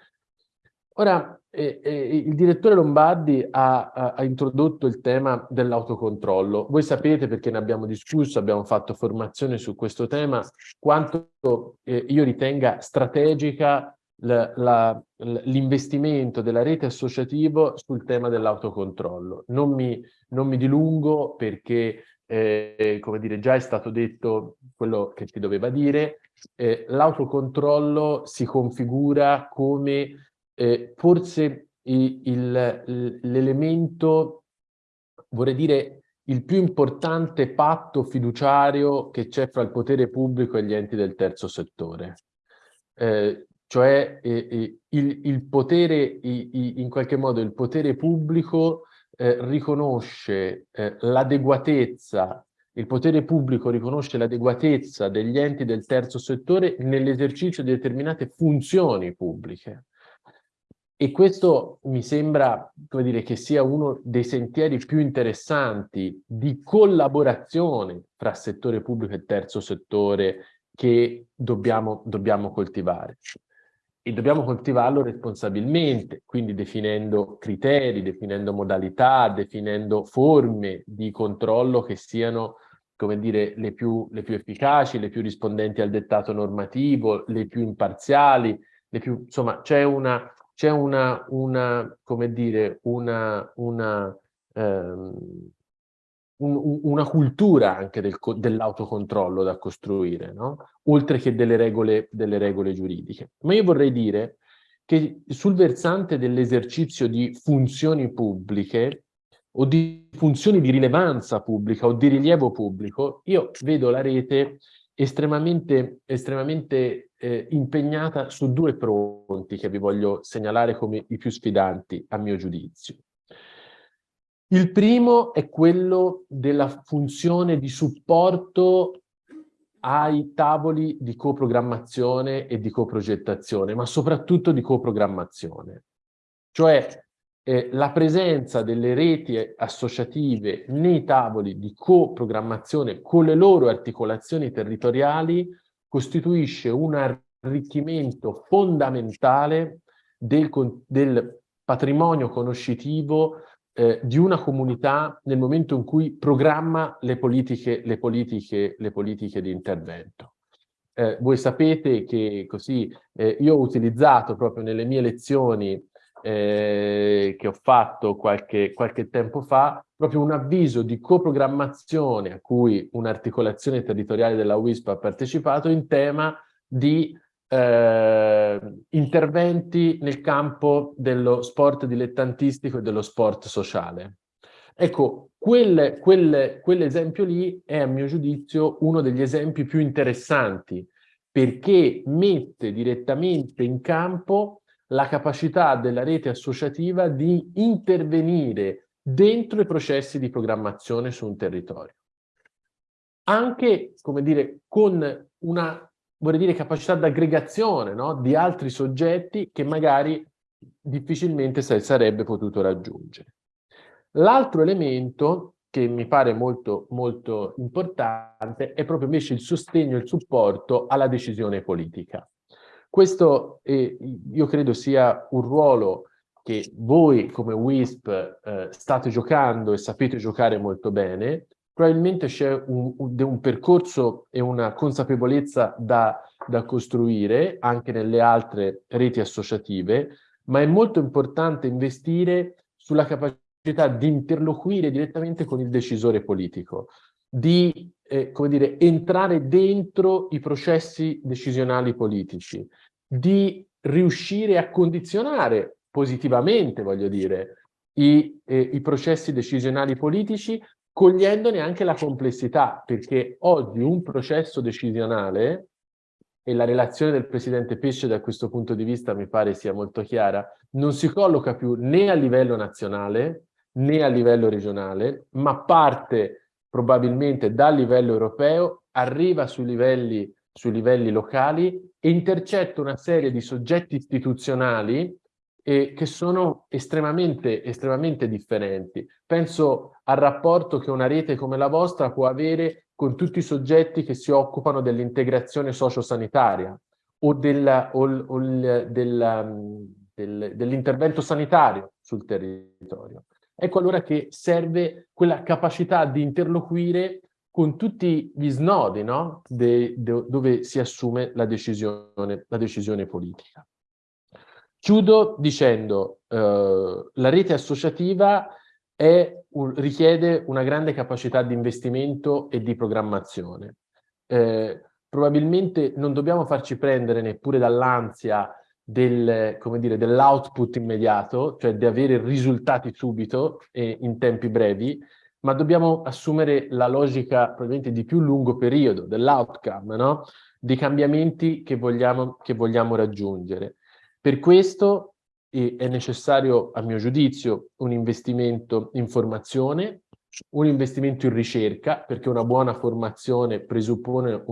Ora, eh, eh, il direttore Lombardi ha, ha, ha introdotto il tema dell'autocontrollo. Voi sapete, perché ne abbiamo discusso, abbiamo fatto formazione su questo tema, quanto eh, io ritenga strategica l'investimento della rete associativo sul tema dell'autocontrollo. Non non mi dilungo perché eh, come dire, già è stato detto quello che si doveva dire, eh, l'autocontrollo si configura come eh, forse l'elemento, vorrei dire, il più importante patto fiduciario che c'è fra il potere pubblico e gli enti del terzo settore. Eh, cioè eh, eh, il, il, potere, in qualche modo il potere pubblico eh, riconosce eh, l'adeguatezza, il potere pubblico riconosce l'adeguatezza degli enti del terzo settore nell'esercizio di determinate funzioni pubbliche. E questo mi sembra come dire, che sia uno dei sentieri più interessanti di collaborazione fra settore pubblico e terzo settore che dobbiamo, dobbiamo coltivare e dobbiamo coltivarlo responsabilmente, quindi definendo criteri, definendo modalità, definendo forme di controllo che siano come dire, le più, le più efficaci, le più rispondenti al dettato normativo, le più imparziali, le più, insomma, c'è una, c'è una, una, come dire, una, una ehm, un, una cultura anche del, dell'autocontrollo da costruire, no? oltre che delle regole, delle regole giuridiche. Ma io vorrei dire che sul versante dell'esercizio di funzioni pubbliche o di funzioni di rilevanza pubblica o di rilievo pubblico, io vedo la rete estremamente, estremamente eh, impegnata su due fronti che vi voglio segnalare come i più sfidanti a mio giudizio. Il primo è quello della funzione di supporto ai tavoli di coprogrammazione e di coprogettazione, ma soprattutto di coprogrammazione. Cioè eh, la presenza delle reti associative nei tavoli di coprogrammazione con le loro articolazioni territoriali costituisce un arricchimento fondamentale del, del patrimonio conoscitivo eh, di una comunità nel momento in cui programma le politiche, le politiche, le politiche di intervento. Eh, voi sapete che così eh, io ho utilizzato proprio nelle mie lezioni eh, che ho fatto qualche, qualche tempo fa proprio un avviso di coprogrammazione a cui un'articolazione territoriale della WISP ha partecipato in tema di eh, interventi nel campo dello sport dilettantistico e dello sport sociale. Ecco, quel, quel, quell'esempio lì è a mio giudizio uno degli esempi più interessanti perché mette direttamente in campo la capacità della rete associativa di intervenire dentro i processi di programmazione su un territorio. Anche, come dire, con una vorrei dire capacità d'aggregazione no? di altri soggetti che magari difficilmente sarebbe potuto raggiungere. L'altro elemento che mi pare molto, molto importante è proprio invece il sostegno e il supporto alla decisione politica. Questo eh, io credo sia un ruolo che voi come WISP eh, state giocando e sapete giocare molto bene, probabilmente c'è un, un, percorso e una consapevolezza da, da costruire anche nelle altre reti associative, ma è molto importante investire sulla capacità di interloquire direttamente con il decisore politico, di eh, come dire, entrare dentro i processi decisionali politici, di riuscire a condizionare positivamente, voglio dire, i, eh, i processi decisionali politici cogliendone anche la complessità, perché oggi un processo decisionale, e la relazione del Presidente Pesce da questo punto di vista mi pare sia molto chiara, non si colloca più né a livello nazionale né a livello regionale, ma parte probabilmente dal livello europeo, arriva sui livelli, sui livelli locali e intercetta una serie di soggetti istituzionali eh, che sono estremamente, estremamente differenti. Penso al rapporto che una rete come la vostra può avere con tutti i soggetti che si occupano dell'integrazione sociosanitaria o, della, o, del, dell'intervento sanitario sul territorio. Ecco allora che serve quella capacità di interloquire con tutti gli snodi no? de, de, dove si assume la decisione, la decisione politica. Chiudo dicendo eh, la rete associativa un, richiede una grande capacità di investimento e di programmazione. Eh, probabilmente non dobbiamo farci prendere neppure dall'ansia del, dell'output immediato, cioè di avere risultati subito e in tempi brevi, ma dobbiamo assumere la logica probabilmente di più lungo periodo, dell'outcome, no? di cambiamenti che vogliamo, che vogliamo raggiungere. Per questo è necessario, a mio giudizio, un investimento in formazione, un investimento in ricerca, perché una buona formazione presuppone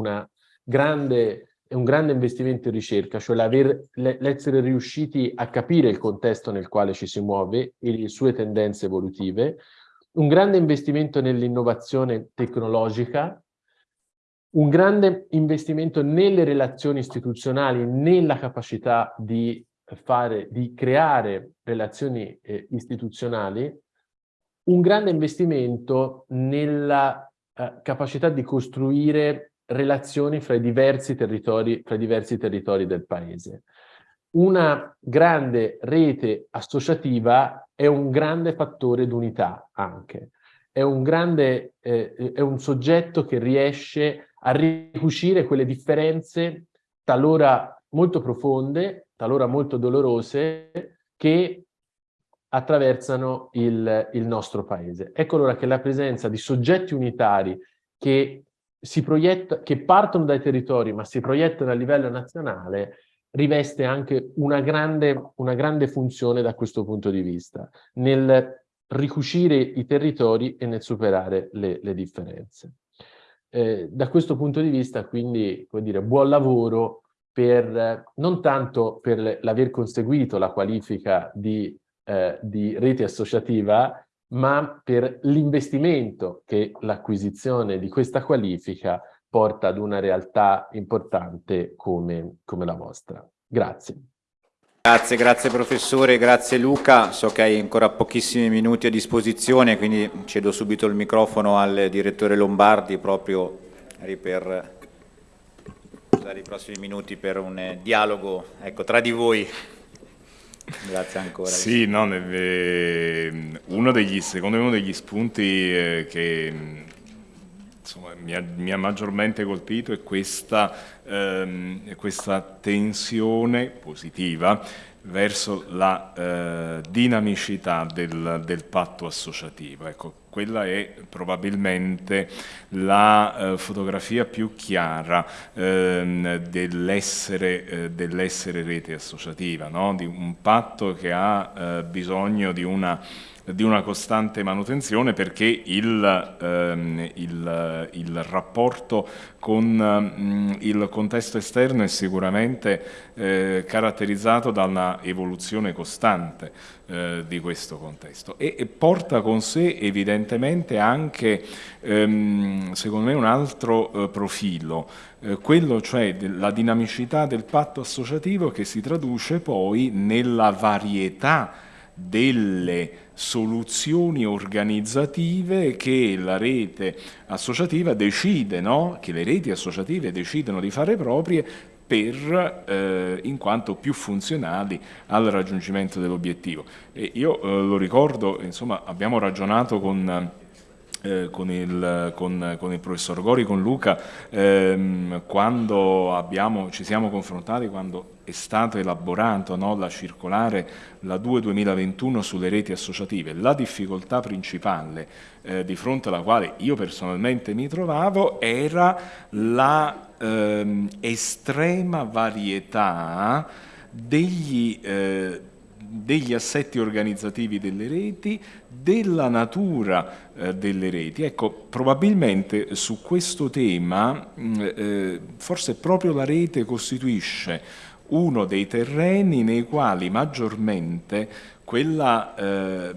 grande, un grande investimento in ricerca, cioè l'essere riusciti a capire il contesto nel quale ci si muove e le sue tendenze evolutive, un grande investimento nell'innovazione tecnologica, un grande investimento nelle relazioni istituzionali, nella capacità di, fare, di creare relazioni eh, istituzionali, un grande investimento nella eh, capacità di costruire relazioni fra i diversi territori, fra i diversi territori del paese. Una grande rete associativa è un grande fattore d'unità anche. È un, grande, eh, è un soggetto che riesce a ricucire quelle differenze talora molto profonde, talora molto dolorose, che attraversano il, il nostro paese. Ecco allora che la presenza di soggetti unitari che, proietta, che partono dai territori ma si proiettano a livello nazionale riveste anche una grande, una grande funzione da questo punto di vista, nel ricucire i territori e nel superare le, le differenze. Eh, da questo punto di vista, quindi, come dire, buon lavoro per, non tanto per l'aver conseguito la qualifica di, eh, di rete associativa, ma per l'investimento che l'acquisizione di questa qualifica porta ad una realtà importante come, come la vostra. Grazie. Grazie, grazie professore, grazie Luca. So che hai ancora pochissimi minuti a disposizione, quindi cedo subito il microfono al direttore Lombardi proprio per usare i prossimi minuti per un eh, dialogo ecco, tra di voi. Grazie ancora. Sì, no, uno degli, secondo me uno degli spunti eh, che insomma, mi, ha, mi, ha, maggiormente colpito è questa, ehm, questa tensione positiva verso la eh, dinamicità del, del, patto associativo. Ecco, quella è probabilmente la eh, fotografia più chiara ehm, dell'essere eh, dell rete associativa, no? di un patto che ha eh, bisogno di una di una costante manutenzione perché il, ehm, il, il rapporto con mm, il contesto esterno è sicuramente eh, caratterizzato da una evoluzione costante eh, di questo contesto. E, e, porta con sé evidentemente anche, ehm, secondo me, un altro eh, profilo, eh, quello cioè della dinamicità del patto associativo che si traduce poi nella varietà delle soluzioni organizzative che la rete associativa decide, no? che le reti associative decidono di fare proprie per, eh, in quanto più funzionali al raggiungimento dell'obiettivo. io eh, lo ricordo, insomma, abbiamo ragionato con eh, con, il, con, con, il, professor Gori, con Luca, ehm, quando abbiamo, ci siamo confrontati, quando è stato elaborato no, la circolare, la 2-2021 sulle reti associative, la difficoltà principale eh, di fronte alla quale io personalmente mi trovavo era la ehm, estrema varietà degli eh, degli assetti organizzativi delle reti, della natura eh, delle reti. Ecco, probabilmente su questo tema mm, eh, forse proprio la rete costituisce uno dei terreni nei quali maggiormente quella, eh,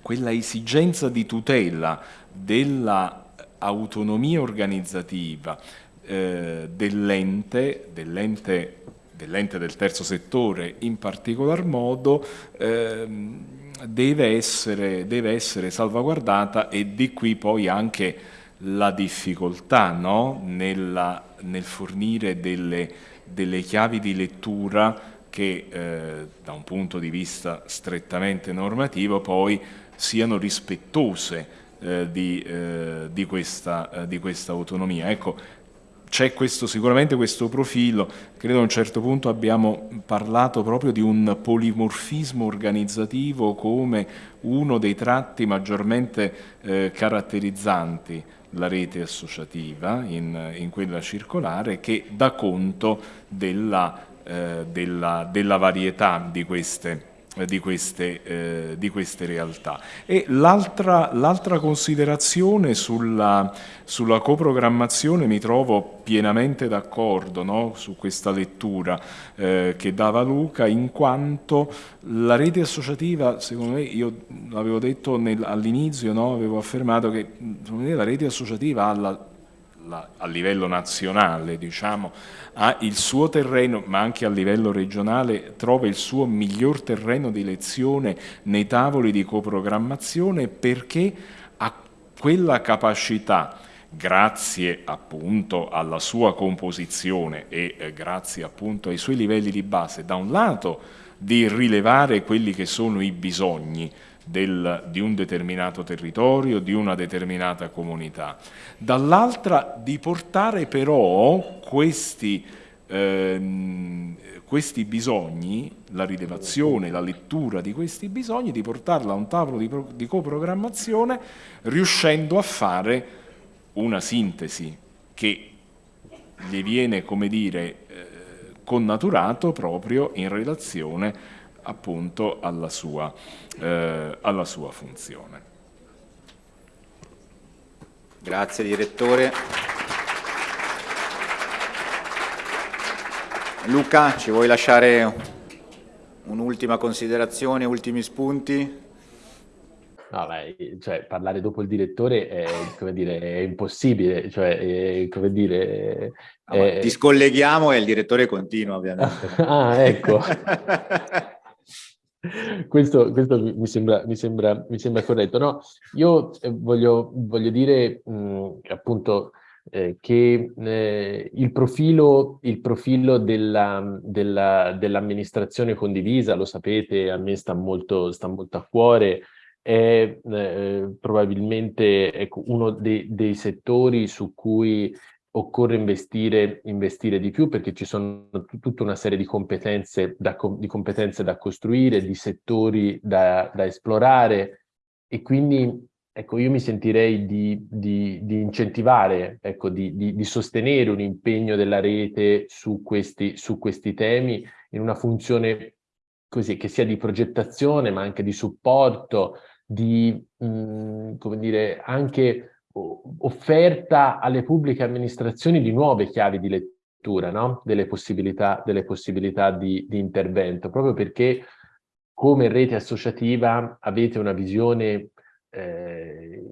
quella esigenza di tutela dell'autonomia organizzativa eh, dell'ente, dell'ente dell'ente del terzo settore in particolar modo ehm, deve, essere, deve, essere, salvaguardata e di qui poi anche la difficoltà no? Nella, nel fornire delle, delle, chiavi di lettura che eh, da un punto di vista strettamente normativo poi siano rispettose eh, di, eh, di, questa, eh, di, questa, autonomia. Ecco, c'è sicuramente questo profilo, credo a un certo punto abbiamo parlato proprio di un polimorfismo organizzativo come uno dei tratti maggiormente eh, caratterizzanti la rete associativa in, in, quella circolare che dà conto della, eh, della, della varietà di queste di queste, eh, di queste, realtà. E l'altra considerazione sulla, sulla, coprogrammazione mi trovo pienamente d'accordo no? su questa lettura eh, che dava Luca, in quanto la rete associativa, secondo me, io l'avevo detto all'inizio, no? avevo affermato che me la rete associativa ha la la, a livello nazionale diciamo, ha il suo terreno, ma anche a livello regionale trova il suo miglior terreno di lezione nei tavoli di coprogrammazione perché ha quella capacità grazie appunto alla sua composizione e eh, grazie appunto ai suoi livelli di base, da un lato di rilevare quelli che sono i bisogni del, di un determinato territorio, di una determinata comunità. Dall'altra di portare però questi, ehm, questi bisogni, la rilevazione, la lettura di questi bisogni, di portarla a un tavolo di, di coprogrammazione riuscendo a fare una sintesi che gli viene, come dire, eh, connaturato proprio in relazione appunto alla sua, eh, alla sua funzione. Grazie direttore. Luca, ci vuoi lasciare un'ultima considerazione, ultimi spunti? No, beh, cioè, parlare dopo il direttore è, dire, è impossibile, cioè, è, come dire... È... ti scolleghiamo e il direttore continua, ovviamente. ah, ecco. questo, questo mi, sembra, mi, sembra, mi, sembra, corretto. No, io eh, voglio, voglio dire mh, appunto eh, che eh, il profilo, il profilo della, della, dell'amministrazione condivisa, lo sapete, a me sta molto, sta molto a cuore, è eh, probabilmente ecco, uno dei, dei settori su cui occorre investire, investire di più perché ci sono tutta una serie di competenze da, di competenze da costruire, di settori da, da esplorare e quindi ecco, io mi sentirei di, di, di incentivare, ecco, di, sostenere un impegno della rete su questi, su questi temi in una funzione così, che sia di progettazione ma anche di supporto, di, mh, mm, come dire, anche offerta alle pubbliche amministrazioni di nuove chiavi di lettura, no? delle possibilità, delle possibilità di, di intervento, proprio perché come rete associativa avete una visione eh,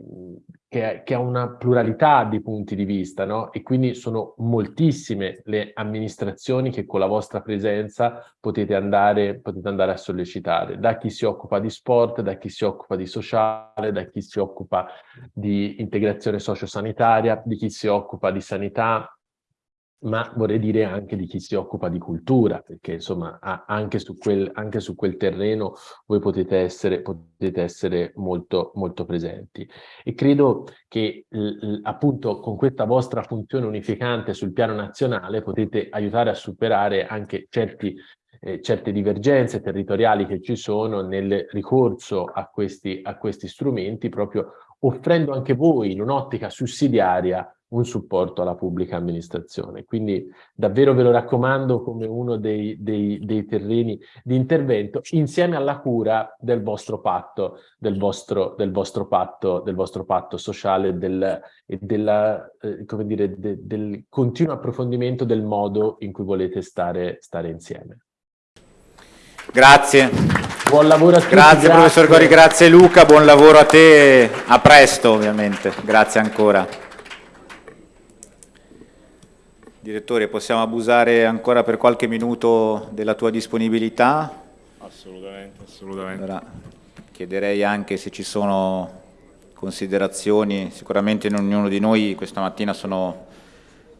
che, che, ha una pluralità di punti di vista, no? E quindi sono moltissime le amministrazioni che con la vostra presenza potete andare, potete andare a sollecitare, da chi si occupa di sport, da chi si occupa di sociale, da chi si occupa di integrazione sociosanitaria, di chi si occupa di sanità, ma vorrei dire anche di chi si occupa di cultura, perché insomma anche su quel, anche su quel terreno voi potete essere, potete essere molto, molto presenti. E credo che appunto con questa vostra funzione unificante sul piano nazionale potete aiutare a superare anche certi eh, certe divergenze territoriali che ci sono nel ricorso a questi, a questi strumenti, proprio offrendo anche voi in un'ottica sussidiaria un supporto alla pubblica amministrazione. Quindi davvero ve lo raccomando come uno dei, dei, dei terreni di intervento insieme alla cura del vostro patto, del vostro, del vostro patto, del vostro patto sociale del, e della, eh, come dire, de, del continuo approfondimento del modo in cui volete stare, stare insieme. Grazie. Buon lavoro a tutti. Grazie, grazie professor Gori, grazie Luca, buon lavoro a te, a presto ovviamente, grazie ancora. Direttore, possiamo abusare ancora per qualche minuto della tua disponibilità? Assolutamente, assolutamente. Allora, chiederei anche se ci sono considerazioni, sicuramente in ognuno di noi questa mattina sono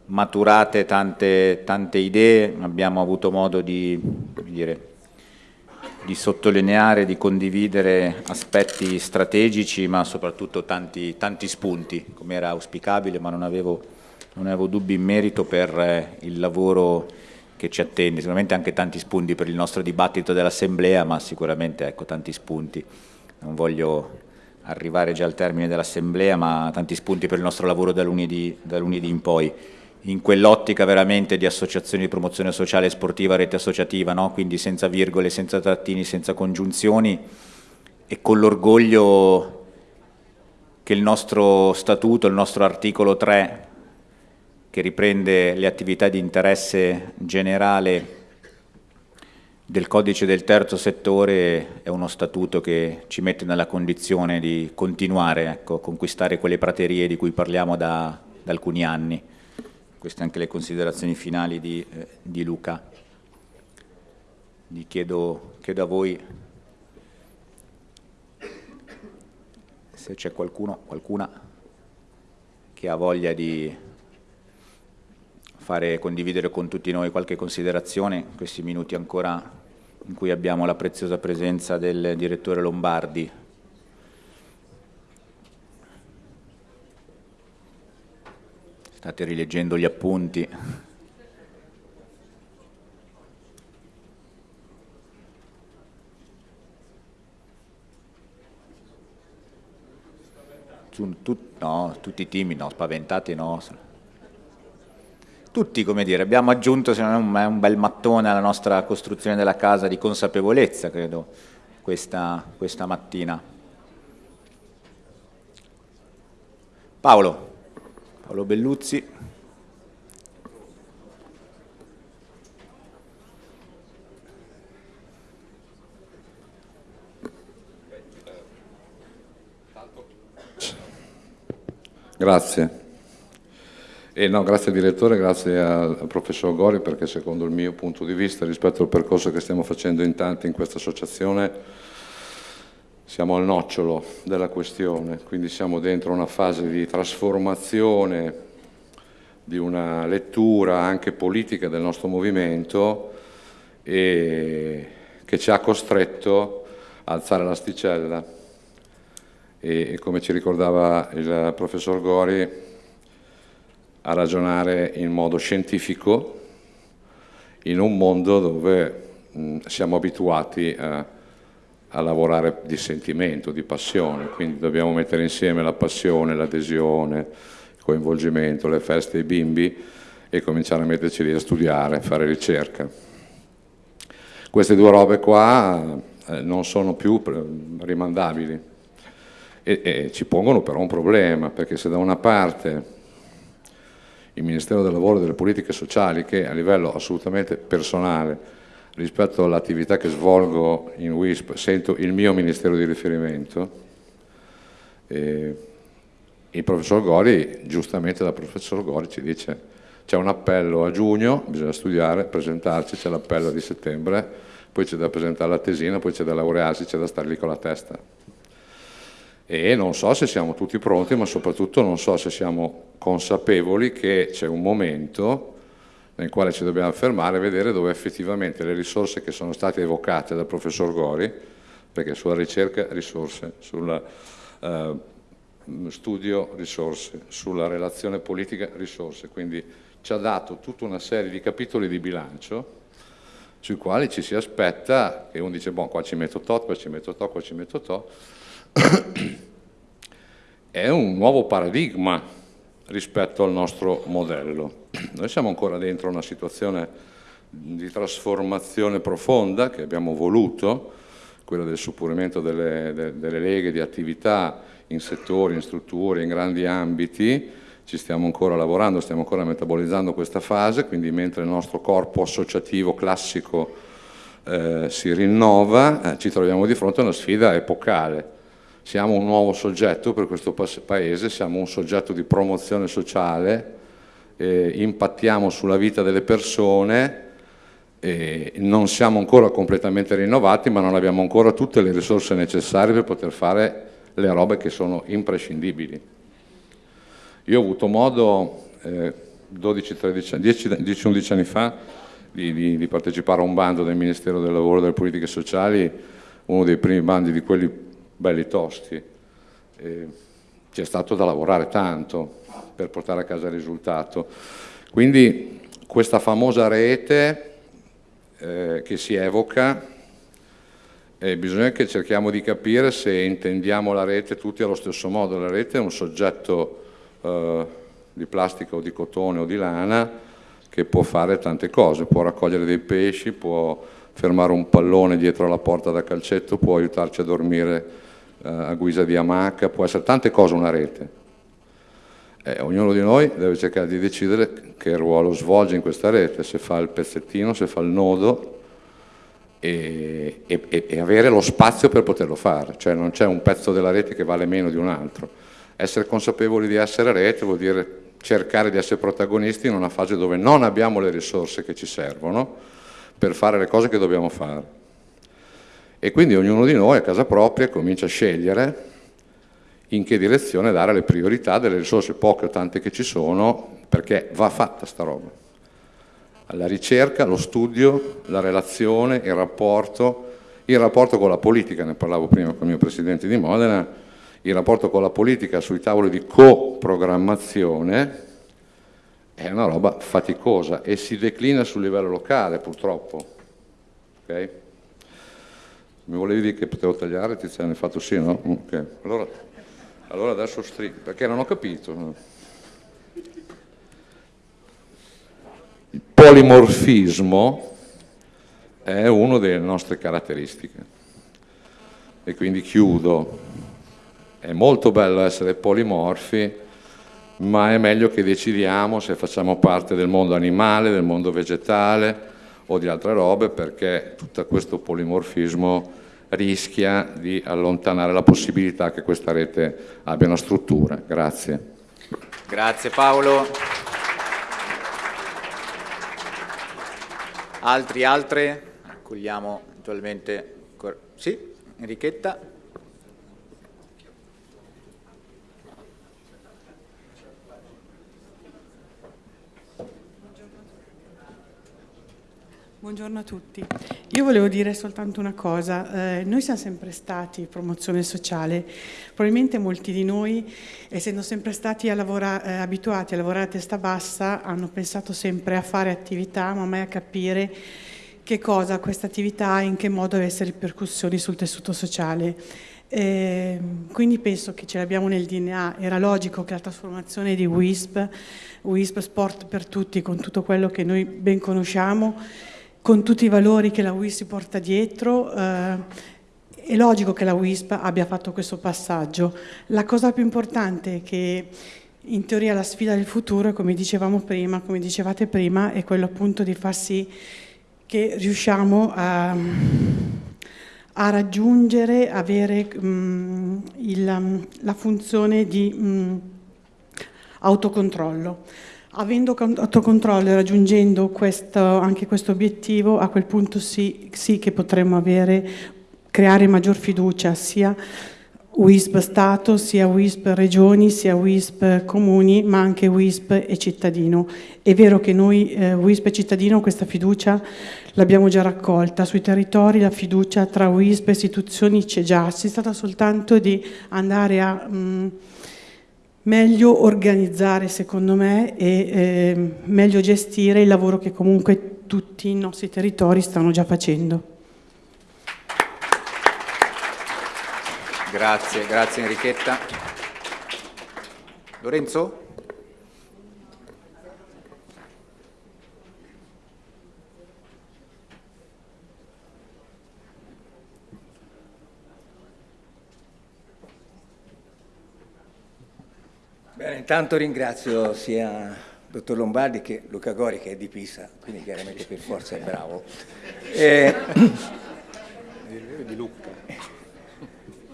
maturate tante, tante idee, abbiamo avuto modo di, dire, di sottolineare, di condividere aspetti strategici, ma soprattutto tanti, tanti spunti, come era auspicabile, ma non avevo non avevo dubbi in merito per eh, il lavoro che ci attende, sicuramente anche tanti spunti per il nostro dibattito dell'Assemblea, ma sicuramente ecco, tanti spunti. Non voglio arrivare già al termine dell'Assemblea, ma tanti spunti per il nostro lavoro da lunedì, da lunedì in poi, in quell'ottica veramente di associazioni di promozione sociale e sportiva, rete associativa, no? quindi senza virgole, senza trattini, senza congiunzioni e con l'orgoglio che il nostro statuto, il nostro articolo 3 che riprende le attività di interesse generale del codice del terzo settore è uno statuto che ci mette nella condizione di continuare ecco, a conquistare quelle praterie di cui parliamo da, da, alcuni anni. Queste anche le considerazioni finali di, eh, di Luca. Vi chiedo, chiedo a voi se c'è qualcuno, qualcuna che ha voglia di fare condividere con tutti noi qualche considerazione in questi minuti ancora in cui abbiamo la preziosa presenza del direttore Lombardi. State rileggendo gli appunti. no, tutti timidi, no, spaventati no tutti, come dire, abbiamo aggiunto secondo me un bel mattone alla nostra costruzione della casa di consapevolezza, credo, questa, questa mattina. Paolo, Paolo Belluzzi. Grazie. E no, grazie direttore, grazie al, professor Gori perché secondo il mio punto di vista rispetto al percorso che stiamo facendo in tanti in questa associazione siamo al nocciolo della questione, quindi siamo dentro una fase di trasformazione di una lettura anche politica del nostro movimento e che ci ha costretto a alzare l'asticella. E come ci ricordava il professor Gori a ragionare in modo scientifico in un mondo dove mh, siamo abituati a, a, lavorare di sentimento, di passione, quindi dobbiamo mettere insieme la passione, l'adesione, il coinvolgimento, le feste dei bimbi e cominciare a metterci lì a studiare, a fare ricerca. Queste due robe qua eh, non sono più rimandabili e, e ci pongono però un problema, perché se da una parte il Ministero del Lavoro e delle Politiche Sociali che a livello assolutamente personale rispetto all'attività che svolgo in WISP sento il mio Ministero di riferimento e il professor Gori, giustamente dal professor Gori ci dice c'è un appello a giugno, bisogna studiare, presentarci, c'è l'appello di settembre, poi c'è da presentare la tesina, poi c'è da laurearsi, c'è da stare lì con la testa e non so se siamo tutti pronti, ma soprattutto non so se siamo consapevoli che c'è un momento nel quale ci dobbiamo fermare e vedere dove effettivamente le risorse che sono state evocate dal professor Gori, perché sulla ricerca risorse, sul eh, studio risorse, sulla relazione politica risorse, quindi ci ha dato tutta una serie di capitoli di bilancio sui quali ci si aspetta che uno dice, boh, qua ci metto tot, qua ci metto tot, qua ci metto tot, è un nuovo paradigma rispetto al nostro modello. Noi siamo ancora dentro una situazione di trasformazione profonda che abbiamo voluto, quella del suppurimento delle, de, delle leghe di attività in settori, in strutture, in grandi ambiti, ci stiamo ancora lavorando, stiamo ancora metabolizzando questa fase, quindi mentre il nostro corpo associativo classico eh, si rinnova, eh, ci troviamo di fronte a una sfida epocale. Siamo un nuovo soggetto per questo paese, siamo un soggetto di promozione sociale, eh, impattiamo sulla vita delle persone, non siamo ancora completamente rinnovati, ma non abbiamo ancora tutte le risorse necessarie per poter fare le robe che sono imprescindibili. Io ho avuto modo eh, 10-11 anni fa di, di, di, partecipare a un bando del Ministero del Lavoro e delle Politiche Sociali, uno dei primi bandi di quelli belli tosti. C'è stato da lavorare tanto per portare a casa il risultato. Quindi questa famosa rete eh, che si evoca, eh, bisogna che cerchiamo di capire se intendiamo la rete tutti allo stesso modo. La rete è un soggetto eh, di plastica o di cotone o di lana che può fare tante cose, può raccogliere dei pesci, può fermare un pallone dietro la porta da calcetto, può aiutarci a dormire eh, a guisa di amaca, può essere tante cose una rete. Eh, ognuno di noi deve cercare di decidere che ruolo svolge in questa rete, se fa il pezzettino, se fa il nodo e, e, e avere lo spazio per poterlo fare, cioè non c'è un pezzo della rete che vale meno di un altro essere consapevoli di essere rete vuol dire cercare di essere protagonisti in una fase dove non abbiamo le risorse che ci servono per fare le cose che dobbiamo fare. E quindi ognuno di noi a casa propria comincia a scegliere in che direzione dare le priorità delle risorse poche o tante che ci sono, perché va fatta sta roba. La ricerca, lo studio, la relazione, il rapporto, il rapporto con la politica, ne parlavo prima con il mio presidente di Modena, il rapporto con la politica sui tavoli di coprogrammazione è una roba faticosa e si declina sul livello locale purtroppo. Okay? Mi volevi dire che potevo tagliare? Tiziano, hai fatto sì, no? Okay. Allora, allora adesso stringo, perché non ho capito. Il polimorfismo è una delle nostre caratteristiche e quindi chiudo è molto bello essere polimorfi, ma è meglio che decidiamo se facciamo parte del mondo animale, del mondo vegetale o di altre robe, perché tutto questo polimorfismo rischia di allontanare la possibilità che questa rete abbia una struttura. Grazie. Grazie Paolo. Altri, altre? Accogliamo eventualmente... Sì, Enrichetta. Buongiorno a tutti. Io volevo dire soltanto una cosa. Eh, noi siamo sempre stati promozione sociale. Probabilmente molti di noi, essendo sempre stati a lavora, eh, abituati a lavorare a testa bassa, hanno pensato sempre a fare attività, ma mai a capire che cosa questa attività e in che modo avesse ripercussioni sul tessuto sociale. Eh, quindi penso che ce l'abbiamo nel DNA, era logico che la trasformazione di WISP, WISP Sport per Tutti, con tutto quello che noi ben conosciamo, con tutti i valori che la WISP porta dietro, eh, è logico che la WISP abbia fatto questo passaggio. La cosa più importante è che in teoria la sfida del futuro, come dicevamo prima, come dicevate prima, è quello appunto di far sì che riusciamo a, a raggiungere, avere um, il, la funzione di um, autocontrollo. Avendo autocontrollo e raggiungendo questo, anche questo obiettivo, a quel punto sì, sì che potremmo avere, creare maggior fiducia sia WISP Stato, sia WISP Regioni, sia WISP Comuni, ma anche WISP e cittadino. È vero che noi, eh, WISP e cittadino, questa fiducia l'abbiamo già raccolta. Sui territori la fiducia tra WISP e istituzioni c'è già, si tratta soltanto di andare a mh, mm, meglio organizzare, secondo me, e eh, meglio gestire il lavoro che comunque tutti i nostri territori stanno già facendo. Grazie, grazie Enrichetta. Lorenzo? Bene, intanto ringrazio sia il dottor Lombardi che Luca Gori che è di Pisa, quindi chiaramente per forza è bravo. E... di Lucca.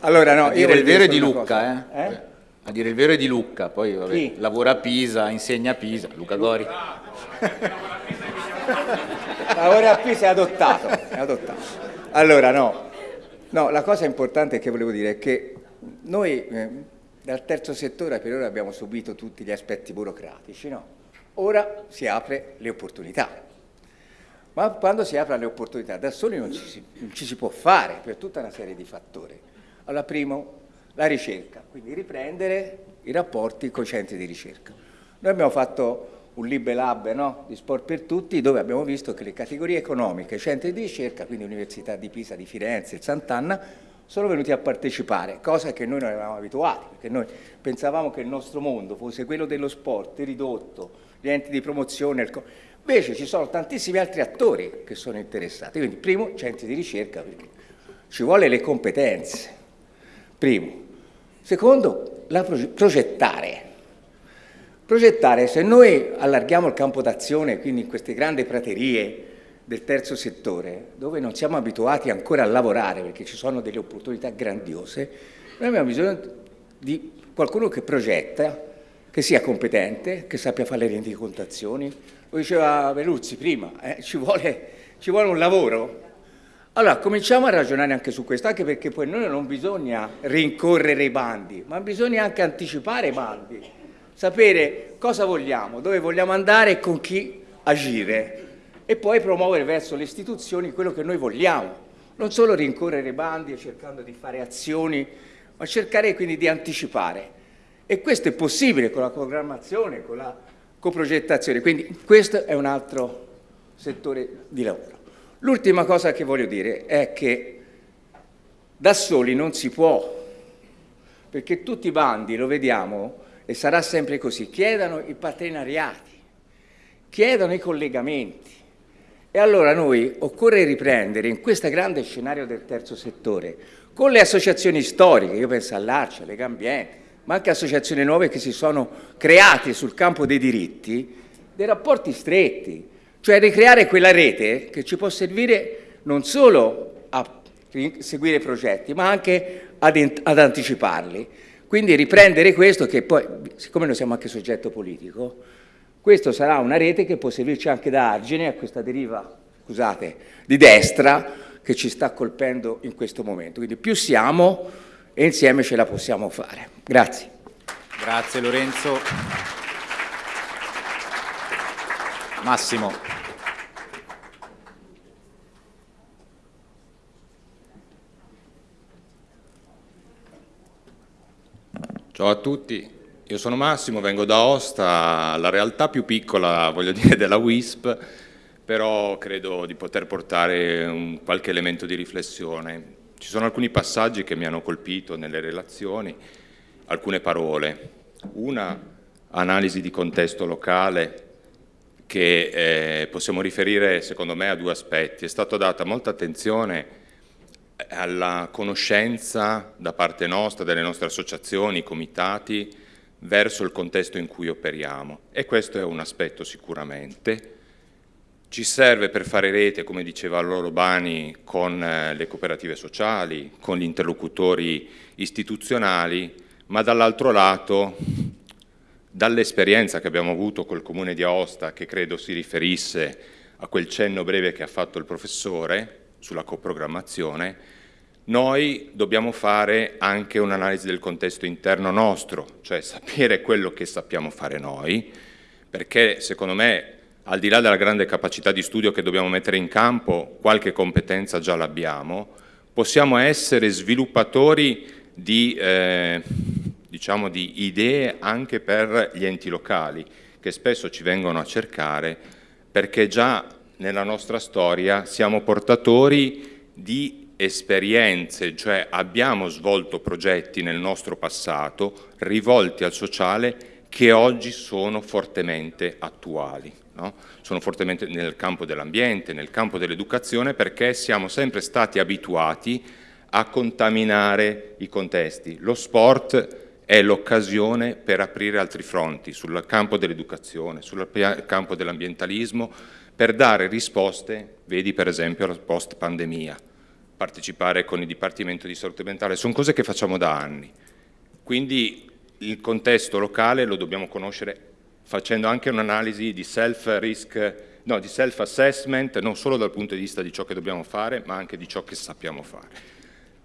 Allora no, a dire il vero è di Lucca, eh? eh? A dire il vero è di Lucca, poi vabbè, lavora a Pisa, insegna a Pisa, Luca Gori. lavora a Pisa è adottato, è adottato. Allora no, no, la cosa importante che volevo dire è che noi eh, dal terzo settore per ora abbiamo subito tutti gli aspetti burocratici, no? Ora si apre le opportunità. Ma quando si apre le opportunità da soli non ci, si, non ci si può fare per tutta una serie di fattori. Allora, primo, la ricerca, quindi riprendere i rapporti con i centri di ricerca. Noi abbiamo fatto un Libe Lab no? di Sport per Tutti dove abbiamo visto che le categorie economiche, i centri di ricerca, quindi Università di Pisa, di Firenze, e Sant'Anna, sono venuti a partecipare, cosa che noi non eravamo abituati, perché noi pensavamo che il nostro mondo fosse quello dello sport, ridotto, gli enti di promozione, invece ci sono tantissimi altri attori che sono interessati, quindi primo, centri di ricerca, perché ci vuole le competenze, primo. Secondo, la progettare. Progettare, se noi allarghiamo il campo d'azione, quindi in queste grandi praterie, del terzo settore, dove non siamo abituati ancora a lavorare perché ci sono delle opportunità grandiose, noi abbiamo bisogno di qualcuno che progetta, che sia competente, che sappia fare le rendicontazioni. Lo diceva Veluzzi prima, eh, ci, vuole, ci vuole un lavoro. Allora, cominciamo a ragionare anche su questo, anche perché poi noi non bisogna rincorrere i bandi, ma bisogna anche anticipare i bandi, sapere cosa vogliamo, dove vogliamo andare e con chi agire e poi promuovere verso le istituzioni quello che noi vogliamo, non solo rincorrere bandi cercando di fare azioni, ma cercare quindi di anticipare. E questo è possibile con la programmazione, con la coprogettazione, quindi questo è un altro settore di lavoro. L'ultima cosa che voglio dire è che da soli non si può, perché tutti i bandi, lo vediamo, e sarà sempre così, chiedono i partenariati, chiedono i collegamenti, e allora noi occorre riprendere in questo grande scenario del terzo settore, con le associazioni storiche, io penso all'Arcia, alle Gambiente, ma anche associazioni nuove che si sono create sul campo dei diritti, dei rapporti stretti, cioè ricreare quella rete che ci può servire non solo a seguire progetti, ma anche ad, ad anticiparli. Quindi riprendere questo che poi, siccome noi siamo anche soggetto politico, questo sarà una rete che può servirci anche da argine a questa deriva, scusate, di destra che ci sta colpendo in questo momento. Quindi più siamo e insieme ce la possiamo fare. Grazie. Grazie Lorenzo. Massimo. Ciao a tutti. Io sono Massimo, vengo da Osta, la realtà più piccola, voglio dire, della WISP, però credo di poter portare un, qualche elemento di riflessione. Ci sono alcuni passaggi che mi hanno colpito nelle relazioni, alcune parole. Una, analisi di contesto locale, che eh, possiamo riferire secondo me a due aspetti. È stata data molta attenzione alla conoscenza da parte nostra, delle nostre associazioni, comitati, verso il contesto in cui operiamo e questo è un aspetto sicuramente. Ci serve per fare rete, come diceva Loro Bani, con eh, le cooperative sociali, con gli interlocutori istituzionali, ma dall'altro lato, dall'esperienza che abbiamo avuto col Comune di Aosta, che credo si riferisse a quel cenno breve che ha fatto il professore sulla coprogrammazione, noi dobbiamo fare anche un'analisi del contesto interno nostro, cioè sapere quello che sappiamo fare noi, perché secondo me al di là della grande capacità di studio che dobbiamo mettere in campo, qualche competenza già l'abbiamo, possiamo essere sviluppatori di, eh, diciamo di idee anche per gli enti locali, che spesso ci vengono a cercare, perché già nella nostra storia siamo portatori di esperienze, cioè abbiamo svolto progetti nel nostro passato rivolti al sociale che oggi sono fortemente attuali. No? Sono fortemente nel campo dell'ambiente, nel campo dell'educazione, perché siamo sempre stati abituati a contaminare i contesti. Lo sport è l'occasione per aprire altri fronti sul campo dell'educazione, sul campo dell'ambientalismo, per dare risposte, vedi per esempio alla post pandemia, partecipare con il Dipartimento di Salute Mentale, sono cose che facciamo da anni. Quindi il contesto locale lo dobbiamo conoscere facendo anche un'analisi di self-risk, no, di self-assessment, non solo dal punto di vista di ciò che dobbiamo fare, ma anche di ciò che sappiamo fare.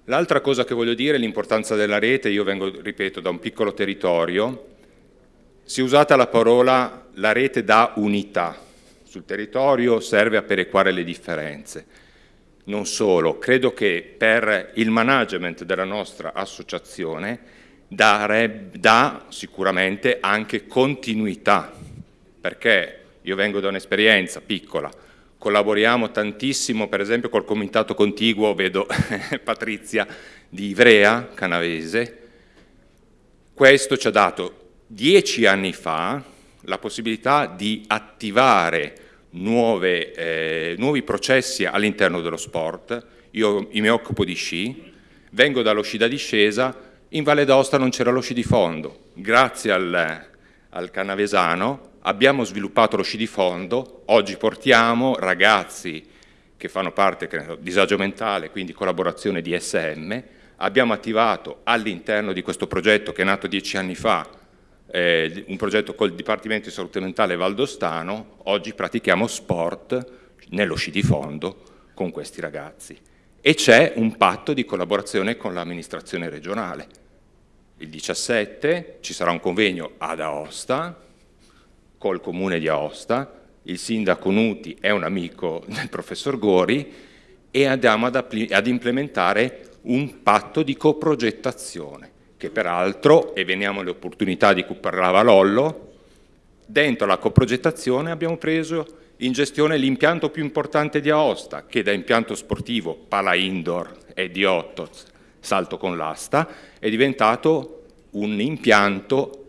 L'altra cosa che voglio dire è l'importanza della rete, io vengo, ripeto, da un piccolo territorio, si è usata la parola la rete da unità, sul territorio serve a perequare le differenze. Non solo, credo che per il management della nostra associazione dà sicuramente anche continuità, perché io vengo da un'esperienza piccola, collaboriamo tantissimo per esempio col comitato contiguo, vedo Patrizia di Ivrea, canavese, questo ci ha dato dieci anni fa la possibilità di attivare nuove, eh, nuovi processi all'interno dello sport, io mi occupo di sci, vengo dallo sci da discesa, in Valle d'Aosta non c'era lo sci di fondo. Grazie al, al Canavesano abbiamo sviluppato lo sci di fondo, oggi portiamo ragazzi che fanno parte del disagio mentale, quindi collaborazione di SM, abbiamo attivato all'interno di questo progetto che è nato dieci anni fa, eh, un progetto col Dipartimento di Salute Mentale Valdostano, oggi pratichiamo sport nello sci di fondo con questi ragazzi. E c'è un patto di collaborazione con l'amministrazione regionale. Il 17 ci sarà un convegno ad Aosta, col comune di Aosta, il sindaco Nuti è un amico del professor Gori e andiamo ad, ad implementare un patto di coprogettazione, che peraltro, e veniamo alle opportunità di cui parlava Lollo, dentro la coprogettazione abbiamo preso in gestione l'impianto più importante di Aosta, che da impianto sportivo pala indoor e di otto, salto con l'asta, è diventato un impianto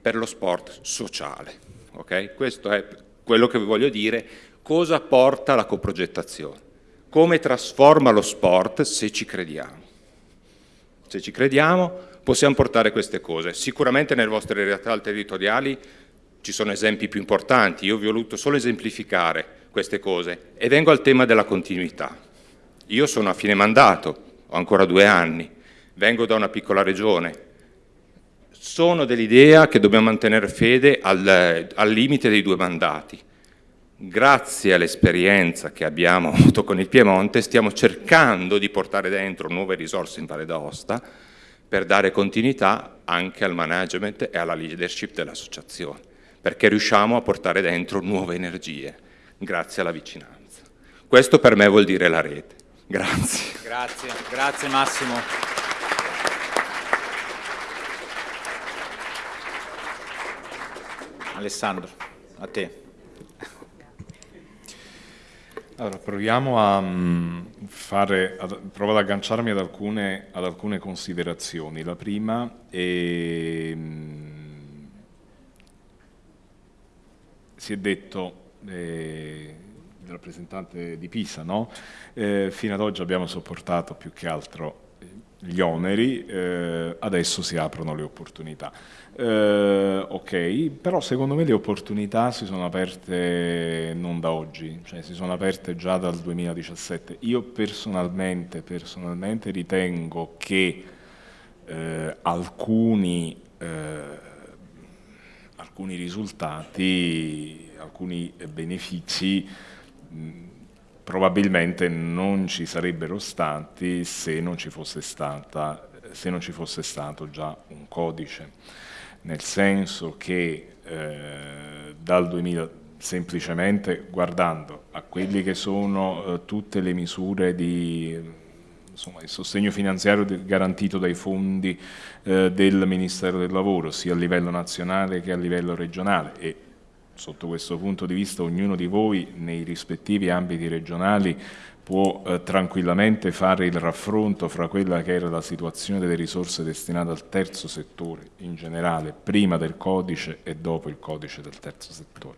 per lo sport sociale. Okay? Questo è quello che vi voglio dire. Cosa porta la coprogettazione? Come trasforma lo sport se ci crediamo? Se ci crediamo possiamo portare queste cose. Sicuramente nelle vostre realtà territoriali ci sono esempi più importanti, io vi ho voluto solo esemplificare queste cose e vengo al tema della continuità. Io sono a fine mandato, ho ancora due anni, vengo da una piccola regione, sono dell'idea che dobbiamo mantenere fede al, al limite dei due mandati. Grazie all'esperienza che abbiamo avuto con il Piemonte stiamo cercando di portare dentro nuove risorse in Valle d'Aosta per dare continuità anche al management e alla leadership dell'associazione perché riusciamo a portare dentro nuove energie, grazie alla vicinanza. Questo per me vuol dire la rete. Grazie. Grazie, grazie Massimo. Alessandro, a te. Allora, proviamo a mm, fare, ad, provo ad agganciarmi ad alcune, ad alcune considerazioni. La prima è mm, si è detto eh, il rappresentante di Pisa, no? eh, fino ad oggi abbiamo sopportato più che altro eh, gli oneri, eh, adesso si aprono le opportunità. Eh, ok, però secondo me le opportunità si sono aperte non da oggi, cioè si sono aperte già dal 2017. Io personalmente, personalmente ritengo che eh, alcuni alcuni risultati, alcuni benefici probabilmente non ci sarebbero stati se non ci fosse, stata, se non ci fosse stato già un codice, nel senso che eh, dal 2000 semplicemente guardando a quelli che sono eh, tutte le misure di insomma, il sostegno finanziario garantito dai fondi eh, del Ministero del Lavoro, sia a livello nazionale che a livello regionale. E sotto questo punto di vista ognuno di voi nei rispettivi ambiti regionali può eh, tranquillamente fare il raffronto fra quella che era la situazione delle risorse destinate al terzo settore in generale, prima del codice e dopo il codice del terzo settore,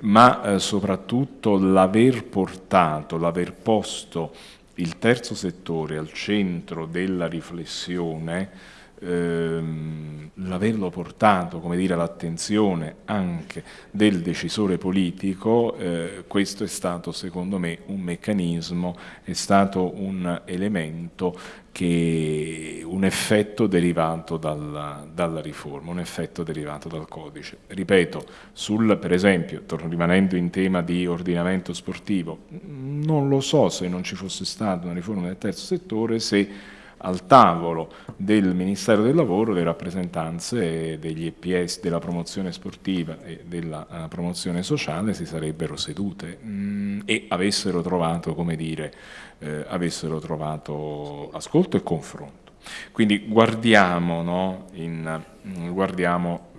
ma eh, soprattutto l'aver portato, l'aver posto il terzo settore al centro della riflessione ehm, l'averlo portato all'attenzione anche del decisore politico, eh, questo è stato secondo me un meccanismo, è stato un elemento che un effetto derivato dalla, dalla, riforma, un effetto derivato dal codice. Ripeto, sul, per esempio, rimanendo in tema di ordinamento sportivo, non lo so se non ci fosse stata una riforma del terzo settore, se al tavolo del Ministero del Lavoro le rappresentanze degli EPS della promozione sportiva e della uh, promozione sociale si sarebbero sedute mh, mm, e avessero trovato, come dire, eh, avessero trovato ascolto e confronto. Quindi guardiamo, no, in, mm, guardiamo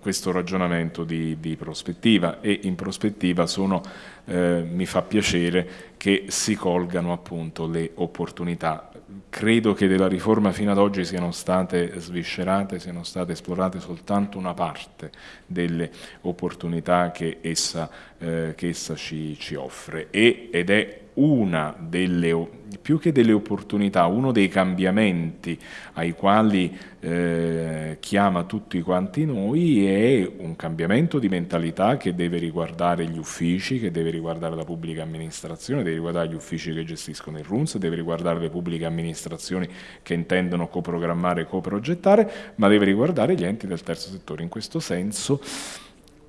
questo ragionamento di, di, prospettiva e in prospettiva sono, eh, mi fa piacere che si colgano appunto le opportunità credo che della riforma fino ad oggi siano state sviscerate, siano state esplorate soltanto una parte delle opportunità che essa, eh, che essa ci, ci, offre. E, ed è una delle, più che delle opportunità, uno dei cambiamenti ai quali eh, chiama tutti quanti noi è un cambiamento di mentalità che deve riguardare gli uffici, che deve riguardare la pubblica amministrazione, deve riguardare gli uffici che gestiscono il RUNS, deve riguardare le pubbliche amministrazioni che intendono coprogrammare e coprogettare, ma deve riguardare gli enti del terzo settore. In questo senso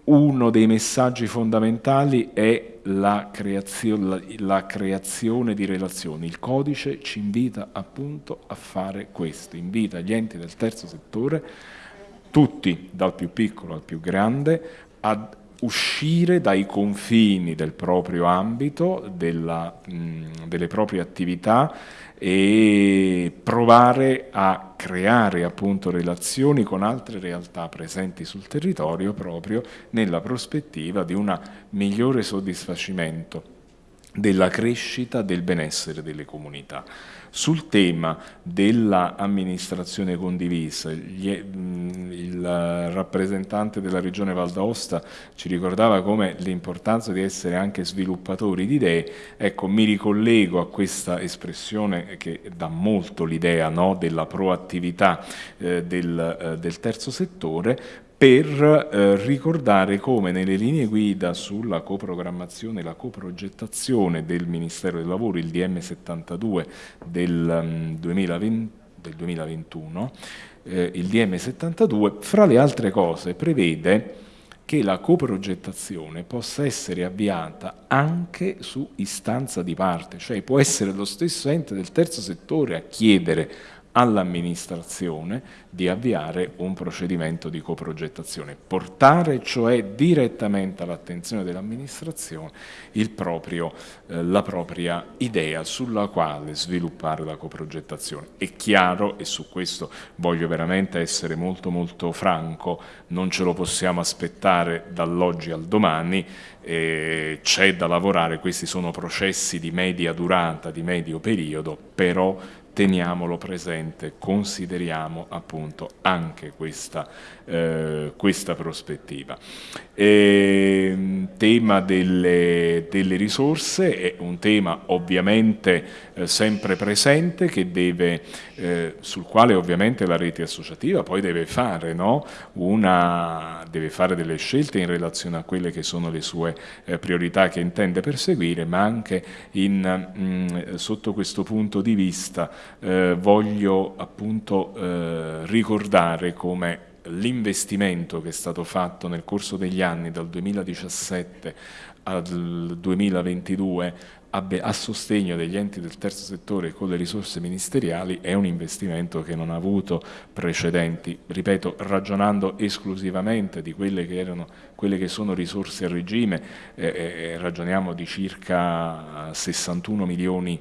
uno dei messaggi fondamentali è la creazione, la, la creazione, di relazioni. Il codice ci invita appunto a fare questo, invita gli enti del terzo settore, tutti, dal più piccolo al più grande, ad uscire dai confini del proprio ambito, della, mh, delle proprie attività e provare a creare appunto relazioni con altre realtà presenti sul territorio proprio nella prospettiva di un migliore soddisfacimento della crescita del benessere delle comunità. Sul tema dell'amministrazione condivisa, il rappresentante della regione Val d'Aosta ci ricordava come l'importanza di essere anche sviluppatori di idee, ecco mi ricollego a questa espressione che dà molto l'idea no, della proattività eh, del, eh, del terzo settore, per eh, ricordare come nelle linee guida sulla coprogrammazione e la coprogettazione del Ministero del Lavoro, il DM 72 del, um, 2020, del 2021, eh, il DM 72, fra le altre cose prevede che la coprogettazione possa essere avviata anche su istanza di parte, cioè può essere lo stesso ente del terzo settore a chiedere all'amministrazione di avviare un procedimento di coprogettazione, portare cioè direttamente all'attenzione dell'amministrazione eh, la propria idea sulla quale sviluppare la coprogettazione. È chiaro, e su questo voglio veramente essere molto molto franco, non ce lo possiamo aspettare dall'oggi al domani, eh, c'è da lavorare, questi sono processi di media durata, di medio periodo, però teniamolo presente, consideriamo appunto anche questa, eh, questa prospettiva. E, ehm, tema delle, delle, risorse è un tema ovviamente eh, sempre presente deve, eh, sul quale ovviamente la rete associativa poi deve fare, no? Una, deve fare, delle scelte in relazione a quelle che sono le sue eh, priorità che intende perseguire, ma anche in, mh, mm, sotto questo punto di vista eh, voglio appunto eh, ricordare come l'investimento che è stato fatto nel corso degli anni dal 2017 al 2022 a sostegno degli enti del terzo settore con le risorse ministeriali è un investimento che non ha avuto precedenti, ripeto, ragionando esclusivamente di quelle che, erano, quelle che sono risorse a regime, eh, eh, ragioniamo di circa 61 milioni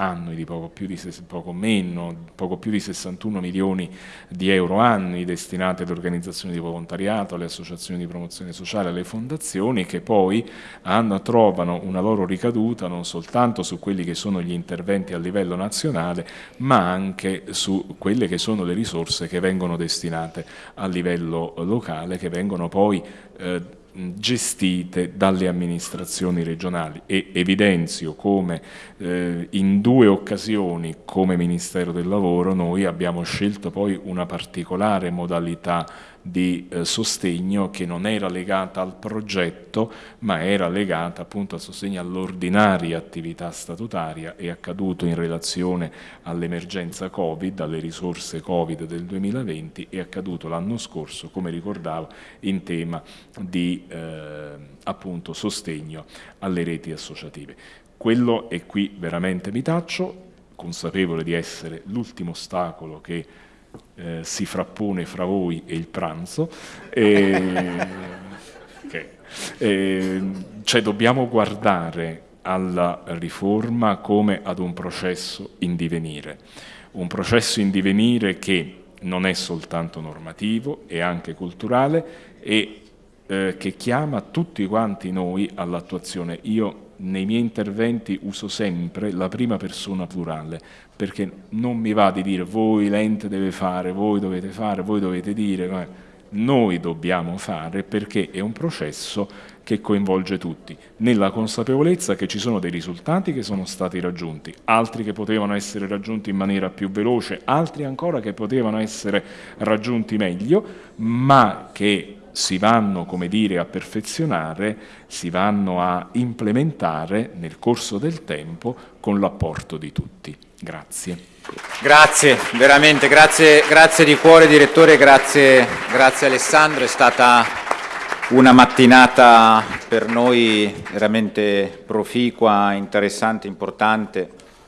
annui di poco, più di, poco, meno, poco più di 61 milioni di euro annui destinati alle organizzazioni di volontariato, alle associazioni di promozione sociale, alle fondazioni che poi hanno, trovano una loro ricaduta non soltanto su quelli che sono gli interventi a livello nazionale ma anche su quelle che sono le risorse che vengono destinate a livello locale che vengono poi eh, gestite dalle amministrazioni regionali e evidenzio come eh, in due occasioni come Ministero del Lavoro noi abbiamo scelto poi una particolare modalità di eh, sostegno che non era legata al progetto ma era legata appunto al sostegno all'ordinaria attività statutaria è accaduto in relazione all'emergenza Covid, alle risorse Covid del 2020 è accaduto l'anno scorso come ricordavo in tema di eh, appunto sostegno alle reti associative. Quello è qui veramente mi taccio, consapevole di essere l'ultimo ostacolo che eh, si frappone fra voi e il pranzo. E, okay. e, cioè dobbiamo guardare alla riforma come ad un processo in divenire, un processo in divenire che non è soltanto normativo, è anche culturale e eh, che chiama tutti quanti noi all'attuazione. Io nei miei interventi uso sempre la prima persona plurale, perché non mi va di dire voi l'ente deve fare, voi dovete fare, voi dovete dire, noi dobbiamo fare perché è un processo che coinvolge tutti, nella consapevolezza che ci sono dei risultati che sono stati raggiunti, altri che potevano essere raggiunti in maniera più veloce, altri ancora che potevano essere raggiunti meglio, ma che si vanno come dire, a perfezionare, si vanno a implementare nel corso del tempo con l'apporto di tutti. Grazie. Grazie, veramente, grazie, grazie di cuore direttore, grazie, grazie Alessandro, è stata una mattinata per noi veramente proficua, interessante, importante.